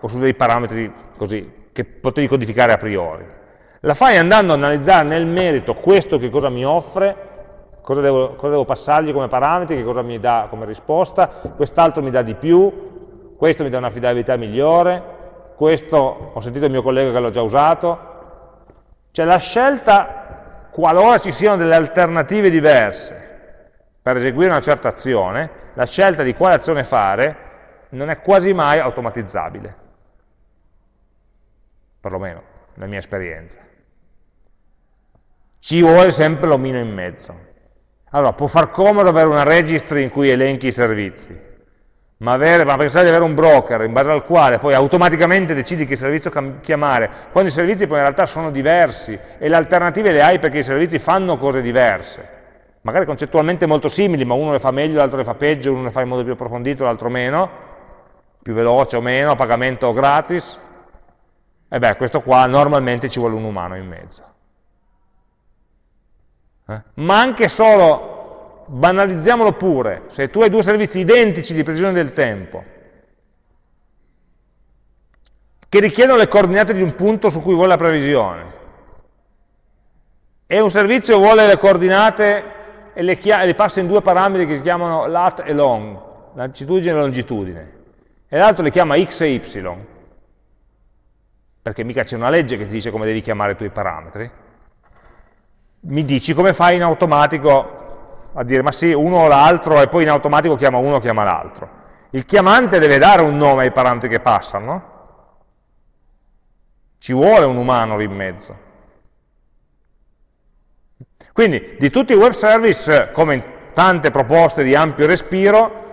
o su dei parametri così che potevi codificare a priori. La fai andando a analizzare nel merito questo che cosa mi offre, cosa devo, cosa devo passargli come parametri, che cosa mi dà come risposta, quest'altro mi dà di più, questo mi dà un'affidabilità migliore, questo ho sentito il mio collega che l'ha già usato. Cioè la scelta, qualora ci siano delle alternative diverse per eseguire una certa azione, la scelta di quale azione fare non è quasi mai automatizzabile, perlomeno nella mia esperienza. Ci vuole sempre l'omino in mezzo. Allora, può far comodo avere una registry in cui elenchi i servizi, ma, avere, ma, pensare di avere un broker in base al quale poi automaticamente decidi che servizio chiamare, quando i servizi poi in realtà sono diversi e le alternative le hai perché i servizi fanno cose diverse, magari concettualmente molto simili, ma uno le fa meglio, l'altro le fa peggio, uno le fa in modo più approfondito, l'altro meno, più veloce o meno, a pagamento o gratis, e beh, questo qua normalmente ci vuole un umano in mezzo. Eh? Ma anche solo banalizziamolo pure, se tu hai due servizi identici di precisione del tempo, che richiedono le coordinate di un punto su cui vuole la previsione, e un servizio vuole le coordinate e le, le passa in due parametri che si chiamano lat e long, latitudine e longitudine, e l'altro le chiama x e y, perché mica c'è una legge che ti dice come devi chiamare i tuoi parametri, mi dici come fai in automatico a dire ma sì, uno o l'altro e poi in automatico chiama uno o chiama l'altro. Il chiamante deve dare un nome ai parametri che passano, ci vuole un umano lì in mezzo. Quindi di tutti i web service, come in tante proposte di ampio respiro,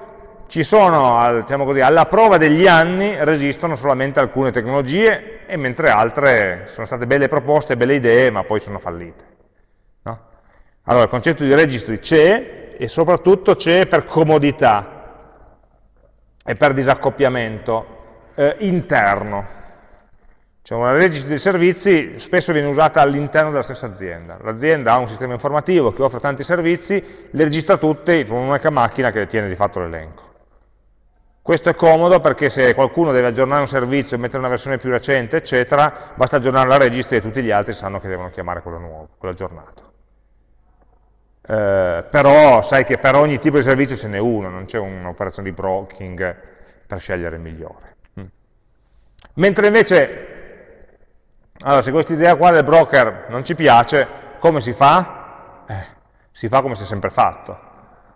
ci sono, diciamo così, alla prova degli anni resistono solamente alcune tecnologie, e mentre altre sono state belle proposte, belle idee, ma poi sono fallite. Allora, il concetto di registry c'è e soprattutto c'è per comodità e per disaccoppiamento eh, interno. Cioè una registry dei servizi spesso viene usata all'interno della stessa azienda. L'azienda ha un sistema informativo che offre tanti servizi, le registra tutti su un'unica macchina che tiene di fatto l'elenco. Questo è comodo perché se qualcuno deve aggiornare un servizio e mettere una versione più recente, eccetera, basta aggiornare la registry e tutti gli altri sanno che devono chiamare quello nuovo, quello aggiornato. Eh, però sai che per ogni tipo di servizio ce n'è uno, non c'è un'operazione di broking per scegliere il migliore. Mm. Mentre invece, allora, se questa idea qua del broker non ci piace, come si fa? Eh, si fa come si è sempre fatto.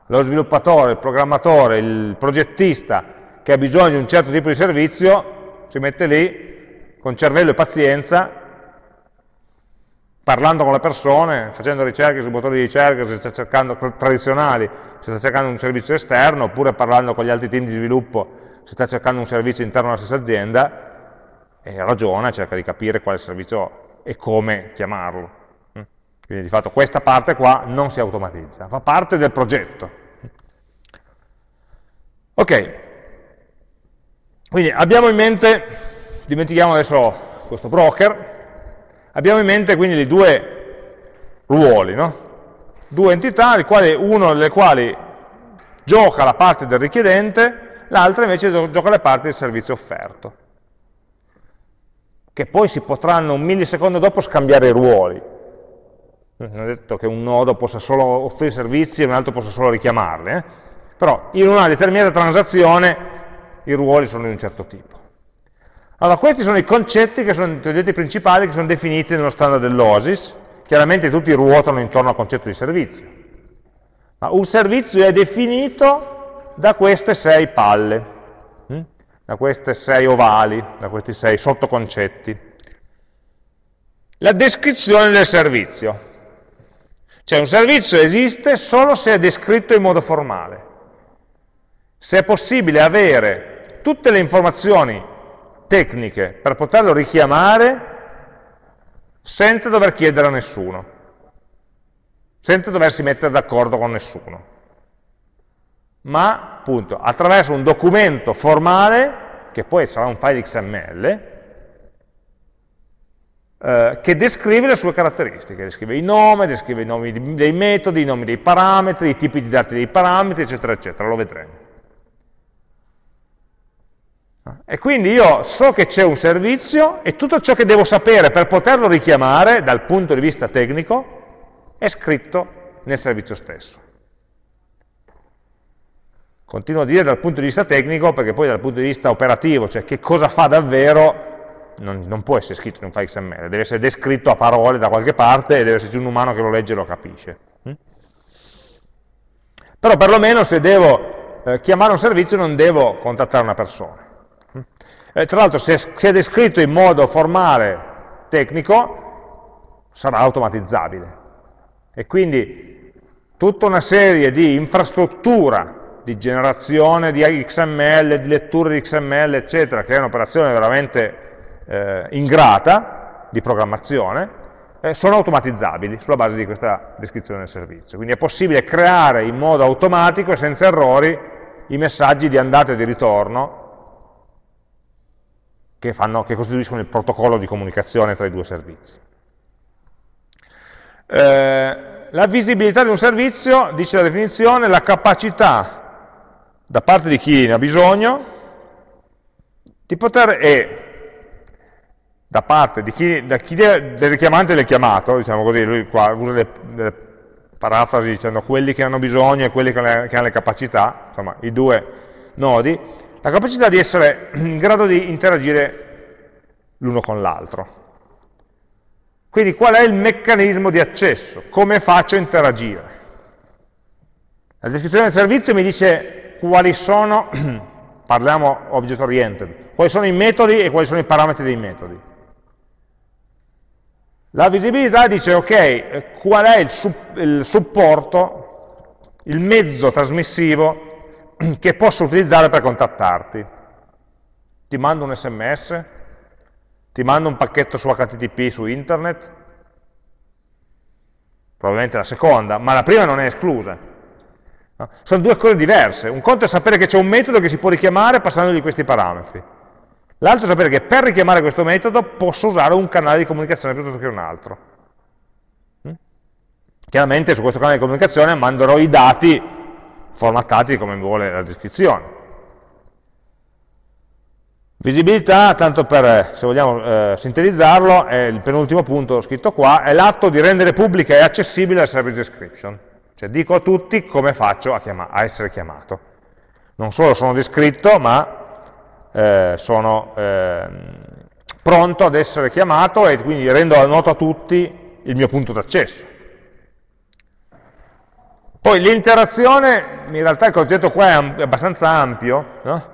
Lo sviluppatore, il programmatore, il progettista che ha bisogno di un certo tipo di servizio, si mette lì con cervello e pazienza parlando con le persone, facendo ricerche sui motori di ricerca, se sta cercando tradizionali, se sta cercando un servizio esterno, oppure parlando con gli altri team di sviluppo, se sta cercando un servizio interno alla stessa azienda, e ragiona, cerca di capire quale servizio e come chiamarlo. Mm. Quindi di fatto questa parte qua non si automatizza, fa parte del progetto. Ok, quindi abbiamo in mente, dimentichiamo adesso questo broker, Abbiamo in mente quindi due ruoli, no? due entità, uno delle quali gioca la parte del richiedente, l'altra invece gioca la parte del servizio offerto, che poi si potranno un millisecondo dopo scambiare i ruoli. Non è detto che un nodo possa solo offrire servizi e un altro possa solo richiamarli, eh? però in una determinata transazione i ruoli sono di un certo tipo. Allora, questi sono i concetti che sono i principali che sono definiti nello standard dell'OSIS, chiaramente tutti ruotano intorno al concetto di servizio. Ma un servizio è definito da queste sei palle, hm? da queste sei ovali, da questi sei sottoconcetti. La descrizione del servizio. Cioè un servizio esiste solo se è descritto in modo formale. Se è possibile avere tutte le informazioni tecniche per poterlo richiamare senza dover chiedere a nessuno, senza doversi mettere d'accordo con nessuno, ma appunto attraverso un documento formale, che poi sarà un file XML, eh, che descrive le sue caratteristiche, descrive il nome, descrive i nomi dei metodi, i nomi dei parametri, i tipi di dati dei parametri, eccetera, eccetera, lo vedremo. E quindi io so che c'è un servizio e tutto ciò che devo sapere per poterlo richiamare dal punto di vista tecnico è scritto nel servizio stesso. Continuo a dire dal punto di vista tecnico perché poi dal punto di vista operativo, cioè che cosa fa davvero, non, non può essere scritto in un file XML, deve essere descritto a parole da qualche parte e deve esserci un umano che lo legge e lo capisce. Hm? Però perlomeno se devo eh, chiamare un servizio non devo contattare una persona. Eh, tra l'altro se, se è descritto in modo formale, tecnico, sarà automatizzabile. E quindi tutta una serie di infrastruttura di generazione di XML, di letture di XML, eccetera, che è un'operazione veramente eh, ingrata di programmazione, eh, sono automatizzabili sulla base di questa descrizione del servizio. Quindi è possibile creare in modo automatico e senza errori i messaggi di andata e di ritorno che, fanno, che costituiscono il protocollo di comunicazione tra i due servizi. Eh, la visibilità di un servizio, dice la definizione, la capacità da parte di chi ne ha bisogno di poter, e da parte di chi, da chi del richiamante del chiamato, diciamo così, lui qua usa delle, delle parafrasi dicendo quelli che hanno bisogno e quelli le, che hanno le capacità, insomma i due nodi, la capacità di essere [clears throat] in grado di interagire l'uno con l'altro. Quindi qual è il meccanismo di accesso? Come faccio a interagire? La descrizione del servizio mi dice quali sono, [clears throat] parliamo object oriented, quali sono i metodi e quali sono i parametri dei metodi. La visibilità dice, ok, qual è il, il supporto, il mezzo trasmissivo [clears throat] che posso utilizzare per contattarti. Ti mando un sms? Ti mando un pacchetto su HTTP su internet? Probabilmente la seconda, ma la prima non è esclusa. No? Sono due cose diverse. Un conto è sapere che c'è un metodo che si può richiamare passandogli questi parametri. L'altro è sapere che per richiamare questo metodo posso usare un canale di comunicazione piuttosto che un altro. Mm? Chiaramente su questo canale di comunicazione manderò i dati formattati come vuole la descrizione. Visibilità, tanto per, se vogliamo eh, sintetizzarlo, è il penultimo punto scritto qua, è l'atto di rendere pubblica e accessibile la service description. Cioè dico a tutti come faccio a, a essere chiamato. Non solo sono descritto, ma eh, sono eh, pronto ad essere chiamato e quindi rendo noto a tutti il mio punto d'accesso. Poi l'interazione, in realtà il concetto qua è abbastanza ampio, no?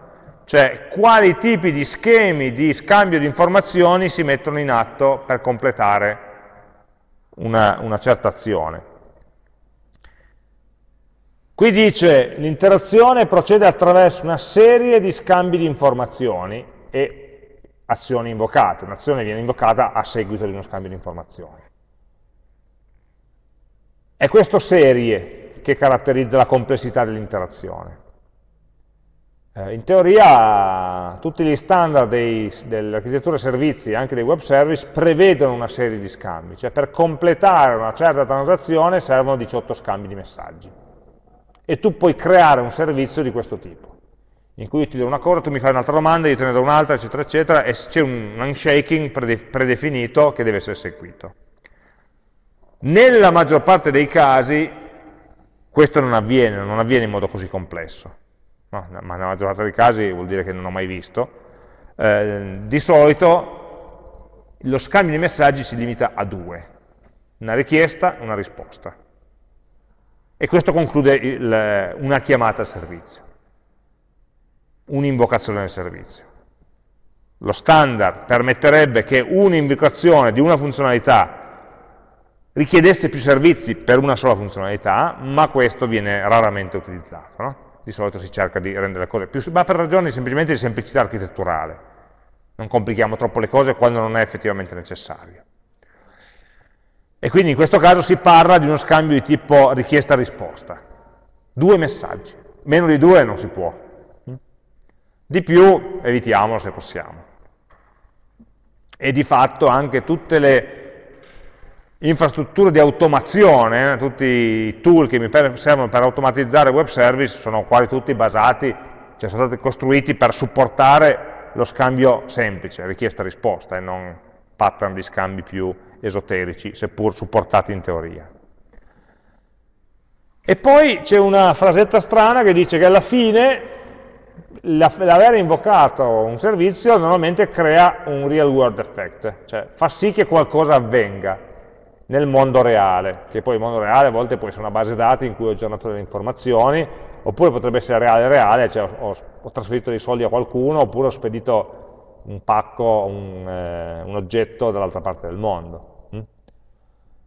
cioè quali tipi di schemi di scambio di informazioni si mettono in atto per completare una, una certa azione. Qui dice l'interazione procede attraverso una serie di scambi di informazioni e azioni invocate. Un'azione viene invocata a seguito di uno scambio di informazioni. È questo serie che caratterizza la complessità dell'interazione. Eh, in teoria tutti gli standard dell'architettura servizi, anche dei web service, prevedono una serie di scambi, cioè per completare una certa transazione servono 18 scambi di messaggi e tu puoi creare un servizio di questo tipo, in cui io ti do una cosa, tu mi fai un'altra domanda, io te ne do un'altra, eccetera, eccetera, e c'è un unshaking predefinito che deve essere eseguito. Nella maggior parte dei casi questo non avviene, non avviene in modo così complesso, no, ma nella maggior parte dei casi vuol dire che non ho mai visto. Eh, di solito lo scambio di messaggi si limita a due, una richiesta e una risposta. E questo conclude il, una chiamata al servizio, un'invocazione al servizio. Lo standard permetterebbe che un'invocazione di una funzionalità richiedesse più servizi per una sola funzionalità, ma questo viene raramente utilizzato. No? Di solito si cerca di rendere le cose più... ma per ragioni semplicemente di semplicità architetturale. Non complichiamo troppo le cose quando non è effettivamente necessario. E quindi in questo caso si parla di uno scambio di tipo richiesta-risposta. Due messaggi. Meno di due non si può. Di più evitiamolo se possiamo. E di fatto anche tutte le infrastrutture di automazione, eh, tutti i tool che mi servono per automatizzare web service sono quasi tutti basati, cioè sono stati costruiti per supportare lo scambio semplice, richiesta-risposta, e non pattern di scambi più esoterici, seppur supportati in teoria. E poi c'è una frasetta strana che dice che alla fine l'aver invocato un servizio normalmente crea un real world effect, cioè fa sì che qualcosa avvenga nel mondo reale, che poi il mondo reale a volte può essere una base dati in cui ho aggiornato delle informazioni, oppure potrebbe essere reale reale, cioè ho, ho trasferito dei soldi a qualcuno, oppure ho spedito un pacco, un, eh, un oggetto dall'altra parte del mondo. Mm?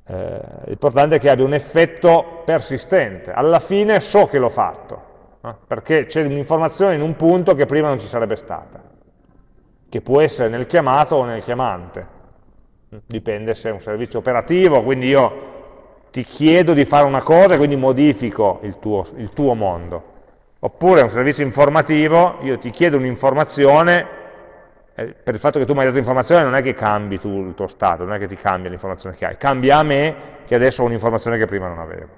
Eh, L'importante è che abbia un effetto persistente, alla fine so che l'ho fatto, eh? perché c'è un'informazione in un punto che prima non ci sarebbe stata, che può essere nel chiamato o nel chiamante, dipende se è un servizio operativo, quindi io ti chiedo di fare una cosa e quindi modifico il tuo, il tuo mondo. Oppure è un servizio informativo, io ti chiedo un'informazione, eh, per il fatto che tu mi hai dato informazione non è che cambi tu il tuo stato, non è che ti cambia l'informazione che hai, cambia a me che adesso ho un'informazione che prima non avevo.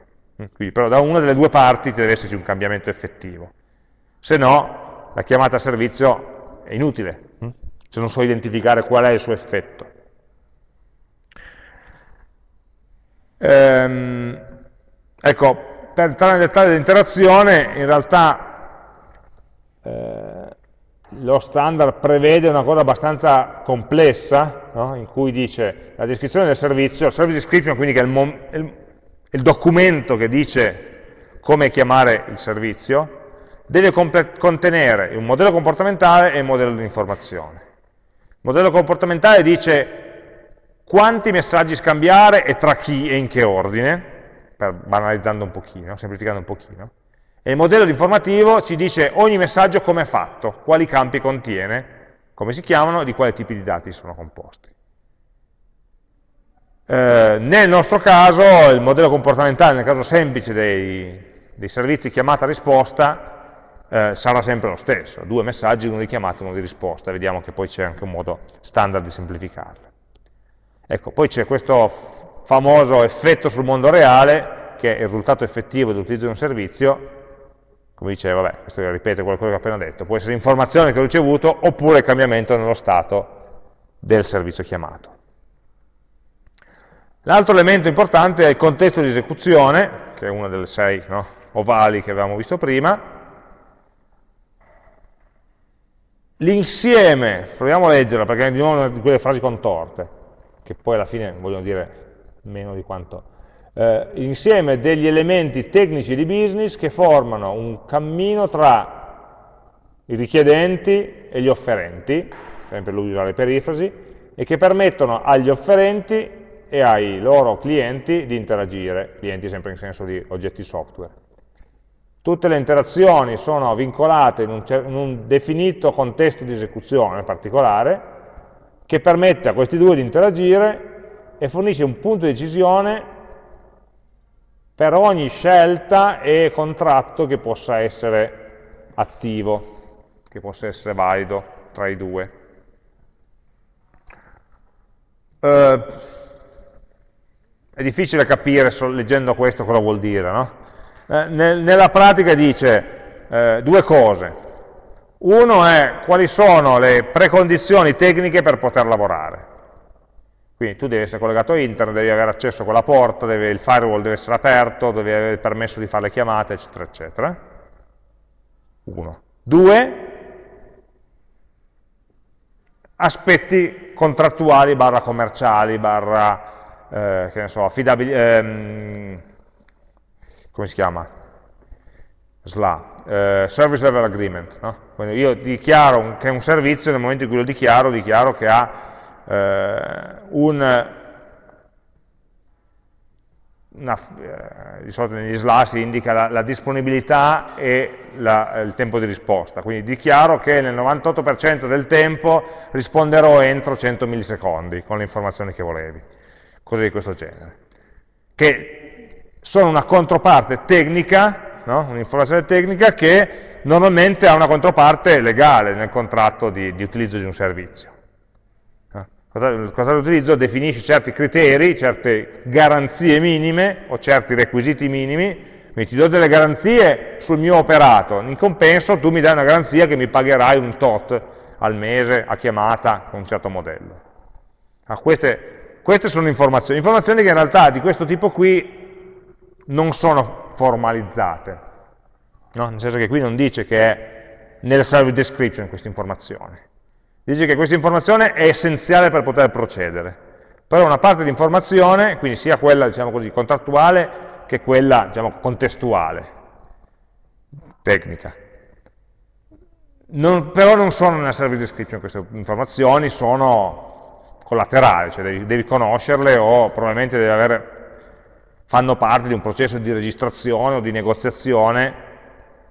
Mm, quindi, però da una delle due parti deve esserci un cambiamento effettivo. Se no, la chiamata a servizio è inutile, mm, se non so identificare qual è il suo effetto. Ehm, ecco, per entrare nel dettaglio dell'interazione, in realtà eh, lo standard prevede una cosa abbastanza complessa, no? in cui dice la descrizione del servizio, service description quindi che è il, il, il documento che dice come chiamare il servizio, deve contenere un modello comportamentale e un modello di informazione. Il modello comportamentale dice quanti messaggi scambiare e tra chi e in che ordine, per banalizzando un pochino, semplificando un pochino. E il modello informativo ci dice ogni messaggio come è fatto, quali campi contiene, come si chiamano e di quali tipi di dati sono composti. Eh, nel nostro caso, il modello comportamentale, nel caso semplice dei, dei servizi chiamata-risposta, eh, sarà sempre lo stesso, due messaggi, uno di chiamata e uno di risposta, vediamo che poi c'è anche un modo standard di semplificarlo. Ecco, poi c'è questo famoso effetto sul mondo reale, che è il risultato effettivo dell'utilizzo di un servizio, come dicevo, vabbè, questo ripete quello che ho appena detto, può essere l'informazione che ho ricevuto oppure cambiamento nello stato del servizio chiamato. L'altro elemento importante è il contesto di esecuzione, che è una delle sei no, ovali che avevamo visto prima. L'insieme, proviamo a leggerla perché è di nuovo una di quelle frasi contorte che poi alla fine vogliono dire meno di quanto, eh, insieme degli elementi tecnici di business che formano un cammino tra i richiedenti e gli offerenti, sempre lui usa le perifrasi, e che permettono agli offerenti e ai loro clienti di interagire, clienti sempre in senso di oggetti software. Tutte le interazioni sono vincolate in un, in un definito contesto di esecuzione particolare, che permette a questi due di interagire e fornisce un punto di decisione per ogni scelta e contratto che possa essere attivo, che possa essere valido tra i due. Uh, è difficile capire leggendo questo cosa vuol dire, no? eh, nel, nella pratica dice eh, due cose. Uno è quali sono le precondizioni tecniche per poter lavorare. Quindi tu devi essere collegato a internet, devi avere accesso a quella porta, devi, il firewall deve essere aperto, devi avere il permesso di fare le chiamate, eccetera, eccetera. Uno. Due, aspetti contrattuali, barra commerciali, barra, eh, che ne so, affidabili, ehm, come si chiama? SLA, eh, Service Level Agreement. No? Io dichiaro che è un servizio, nel momento in cui lo dichiaro, dichiaro che ha eh, un, una, eh, di solito negli SLA si indica la, la disponibilità e la, il tempo di risposta, quindi dichiaro che nel 98% del tempo risponderò entro 100 millisecondi con le informazioni che volevi, cose di questo genere, che sono una controparte tecnica no? un'informazione tecnica che normalmente ha una controparte legale nel contratto di, di utilizzo di un servizio. Eh? Il contratto di utilizzo definisce certi criteri, certe garanzie minime o certi requisiti minimi, quindi ti do delle garanzie sul mio operato, in compenso tu mi dai una garanzia che mi pagherai un tot al mese, a chiamata, con un certo modello. Ah, queste, queste sono informazioni, informazioni che in realtà di questo tipo qui non sono formalizzate, no? nel senso che qui non dice che è nel service description questa informazione, dice che questa informazione è essenziale per poter procedere, però una parte di informazione, quindi sia quella diciamo così, contrattuale che quella diciamo, contestuale, tecnica. Non, però non sono nella service description queste informazioni, sono collaterali, cioè devi, devi conoscerle o probabilmente devi avere, fanno parte di un processo di registrazione o di negoziazione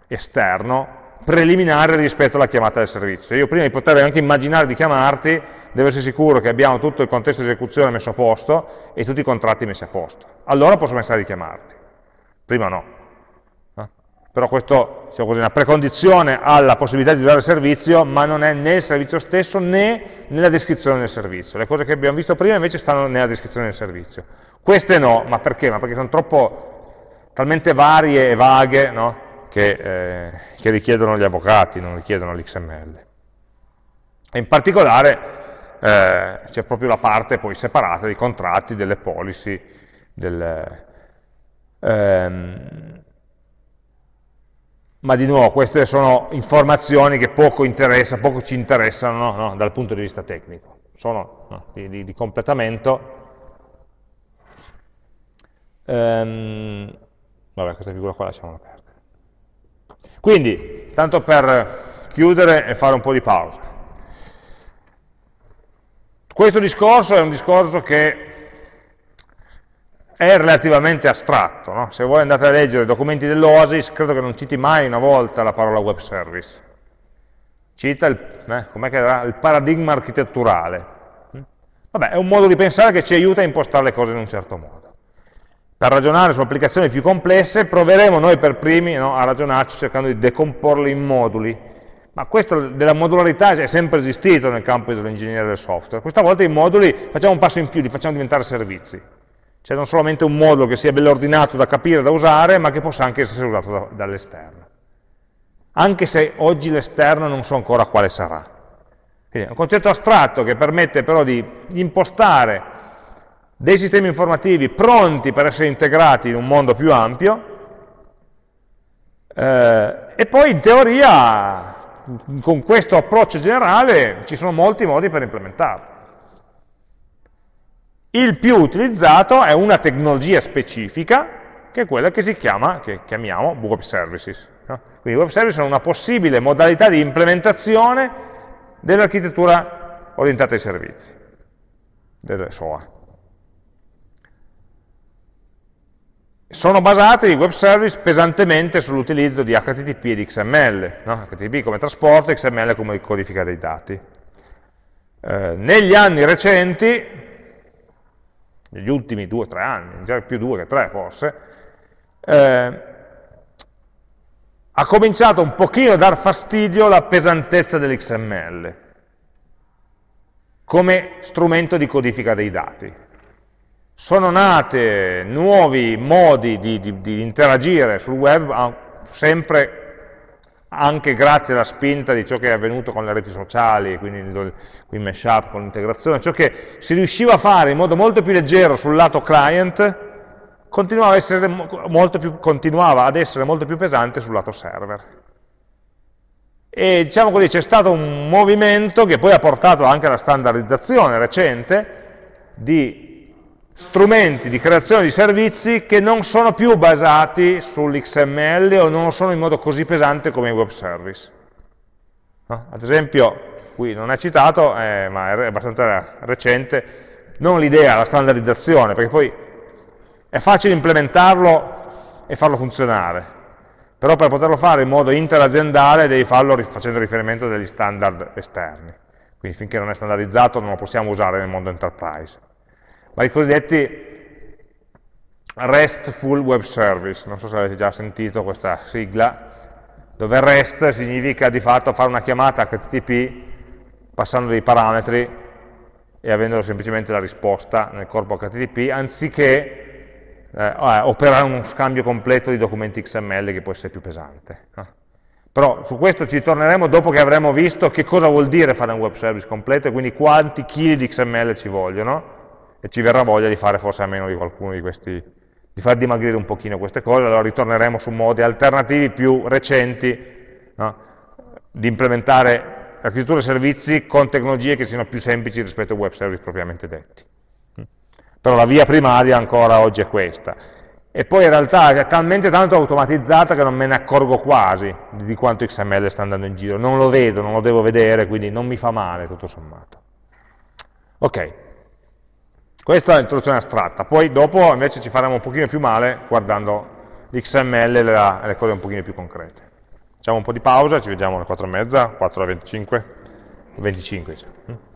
esterno preliminare rispetto alla chiamata del servizio. Io prima di poter anche immaginare di chiamarti, devo essere sicuro che abbiamo tutto il contesto di esecuzione messo a posto e tutti i contratti messi a posto. Allora posso pensare di chiamarti, prima no. Però questo diciamo così, è una precondizione alla possibilità di usare il servizio, ma non è né il servizio stesso né nella descrizione del servizio. Le cose che abbiamo visto prima invece stanno nella descrizione del servizio. Queste no, ma perché? Ma perché sono troppo, talmente varie e vaghe no? che, eh, che richiedono gli avvocati, non richiedono l'XML. E in particolare eh, c'è proprio la parte poi separata dei contratti, delle policy, del, ehm, ma di nuovo queste sono informazioni che poco, interessa, poco ci interessano no, dal punto di vista tecnico, sono no, di, di, completamento. Ehm, vabbè, questa figura qua lasciamola perdere. Quindi, tanto per chiudere e fare un po' di pausa. Questo discorso è un discorso che è relativamente astratto. No? Se voi andate a leggere i documenti dell'Oasis, credo che non citi mai una volta la parola web service. Cita il, eh, era, il paradigma architetturale. Vabbè, è un modo di pensare che ci aiuta a impostare le cose in un certo modo. Per ragionare su applicazioni più complesse, proveremo noi per primi no, a ragionarci cercando di decomporle in moduli. Ma questo della modularità è sempre esistito nel campo dell'ingegneria del software. Questa volta i moduli facciamo un passo in più, li facciamo diventare servizi. Cioè non solamente un modulo che sia bello ordinato da capire, da usare, ma che possa anche essere usato da, dall'esterno. Anche se oggi l'esterno non so ancora quale sarà. Quindi è un concetto astratto che permette però di impostare dei sistemi informativi pronti per essere integrati in un mondo più ampio eh, e poi in teoria con questo approccio generale ci sono molti modi per implementarlo. Il più utilizzato è una tecnologia specifica, che è quella che si chiama, che chiamiamo web services. No? Quindi web services sono una possibile modalità di implementazione dell'architettura orientata ai servizi, del SOA. Sono basati i web service pesantemente sull'utilizzo di HTTP e di XML, no? HTTP come trasporto, XML come codifica dei dati. Eh, negli anni recenti negli ultimi due o tre anni, già più due che tre forse, eh, ha cominciato un pochino a dar fastidio la pesantezza dell'XML come strumento di codifica dei dati. Sono nate nuovi modi di, di, di interagire sul web, sempre anche grazie alla spinta di ciò che è avvenuto con le reti sociali, quindi il mashup con l'integrazione, ciò che si riusciva a fare in modo molto più leggero sul lato client, continuava, più, continuava ad essere molto più pesante sul lato server. E diciamo così, c'è stato un movimento che poi ha portato anche alla standardizzazione recente di strumenti di creazione di servizi che non sono più basati sull'XML o non lo sono in modo così pesante come i web service. No? Ad esempio, qui non è citato, eh, ma è abbastanza recente, non l'idea, la standardizzazione, perché poi è facile implementarlo e farlo funzionare, però per poterlo fare in modo interaziendale devi farlo facendo riferimento a degli standard esterni, quindi finché non è standardizzato non lo possiamo usare nel mondo enterprise ma i cosiddetti RESTful Web Service, non so se avete già sentito questa sigla, dove REST significa di fatto fare una chiamata HTTP passando dei parametri e avendo semplicemente la risposta nel corpo HTTP, anziché eh, operare uno scambio completo di documenti XML che può essere più pesante. No? Però su questo ci torneremo dopo che avremo visto che cosa vuol dire fare un web service completo e quindi quanti chili di XML ci vogliono e ci verrà voglia di fare forse a meno di qualcuno di questi, di far dimagrire un pochino queste cose, allora ritorneremo su modi alternativi più recenti no? di implementare architetture e servizi con tecnologie che siano più semplici rispetto ai web service propriamente detti. Però la via primaria ancora oggi è questa e poi in realtà è talmente tanto automatizzata che non me ne accorgo quasi di quanto XML sta andando in giro, non lo vedo, non lo devo vedere, quindi non mi fa male tutto sommato. Ok, questa è l'introduzione astratta, poi dopo invece ci faremo un pochino più male guardando l'XML e le, cose un pochino più concrete. Facciamo un po' di pausa, ci vediamo alle 4 e mezza, 4 alle 25, 25 diciamo.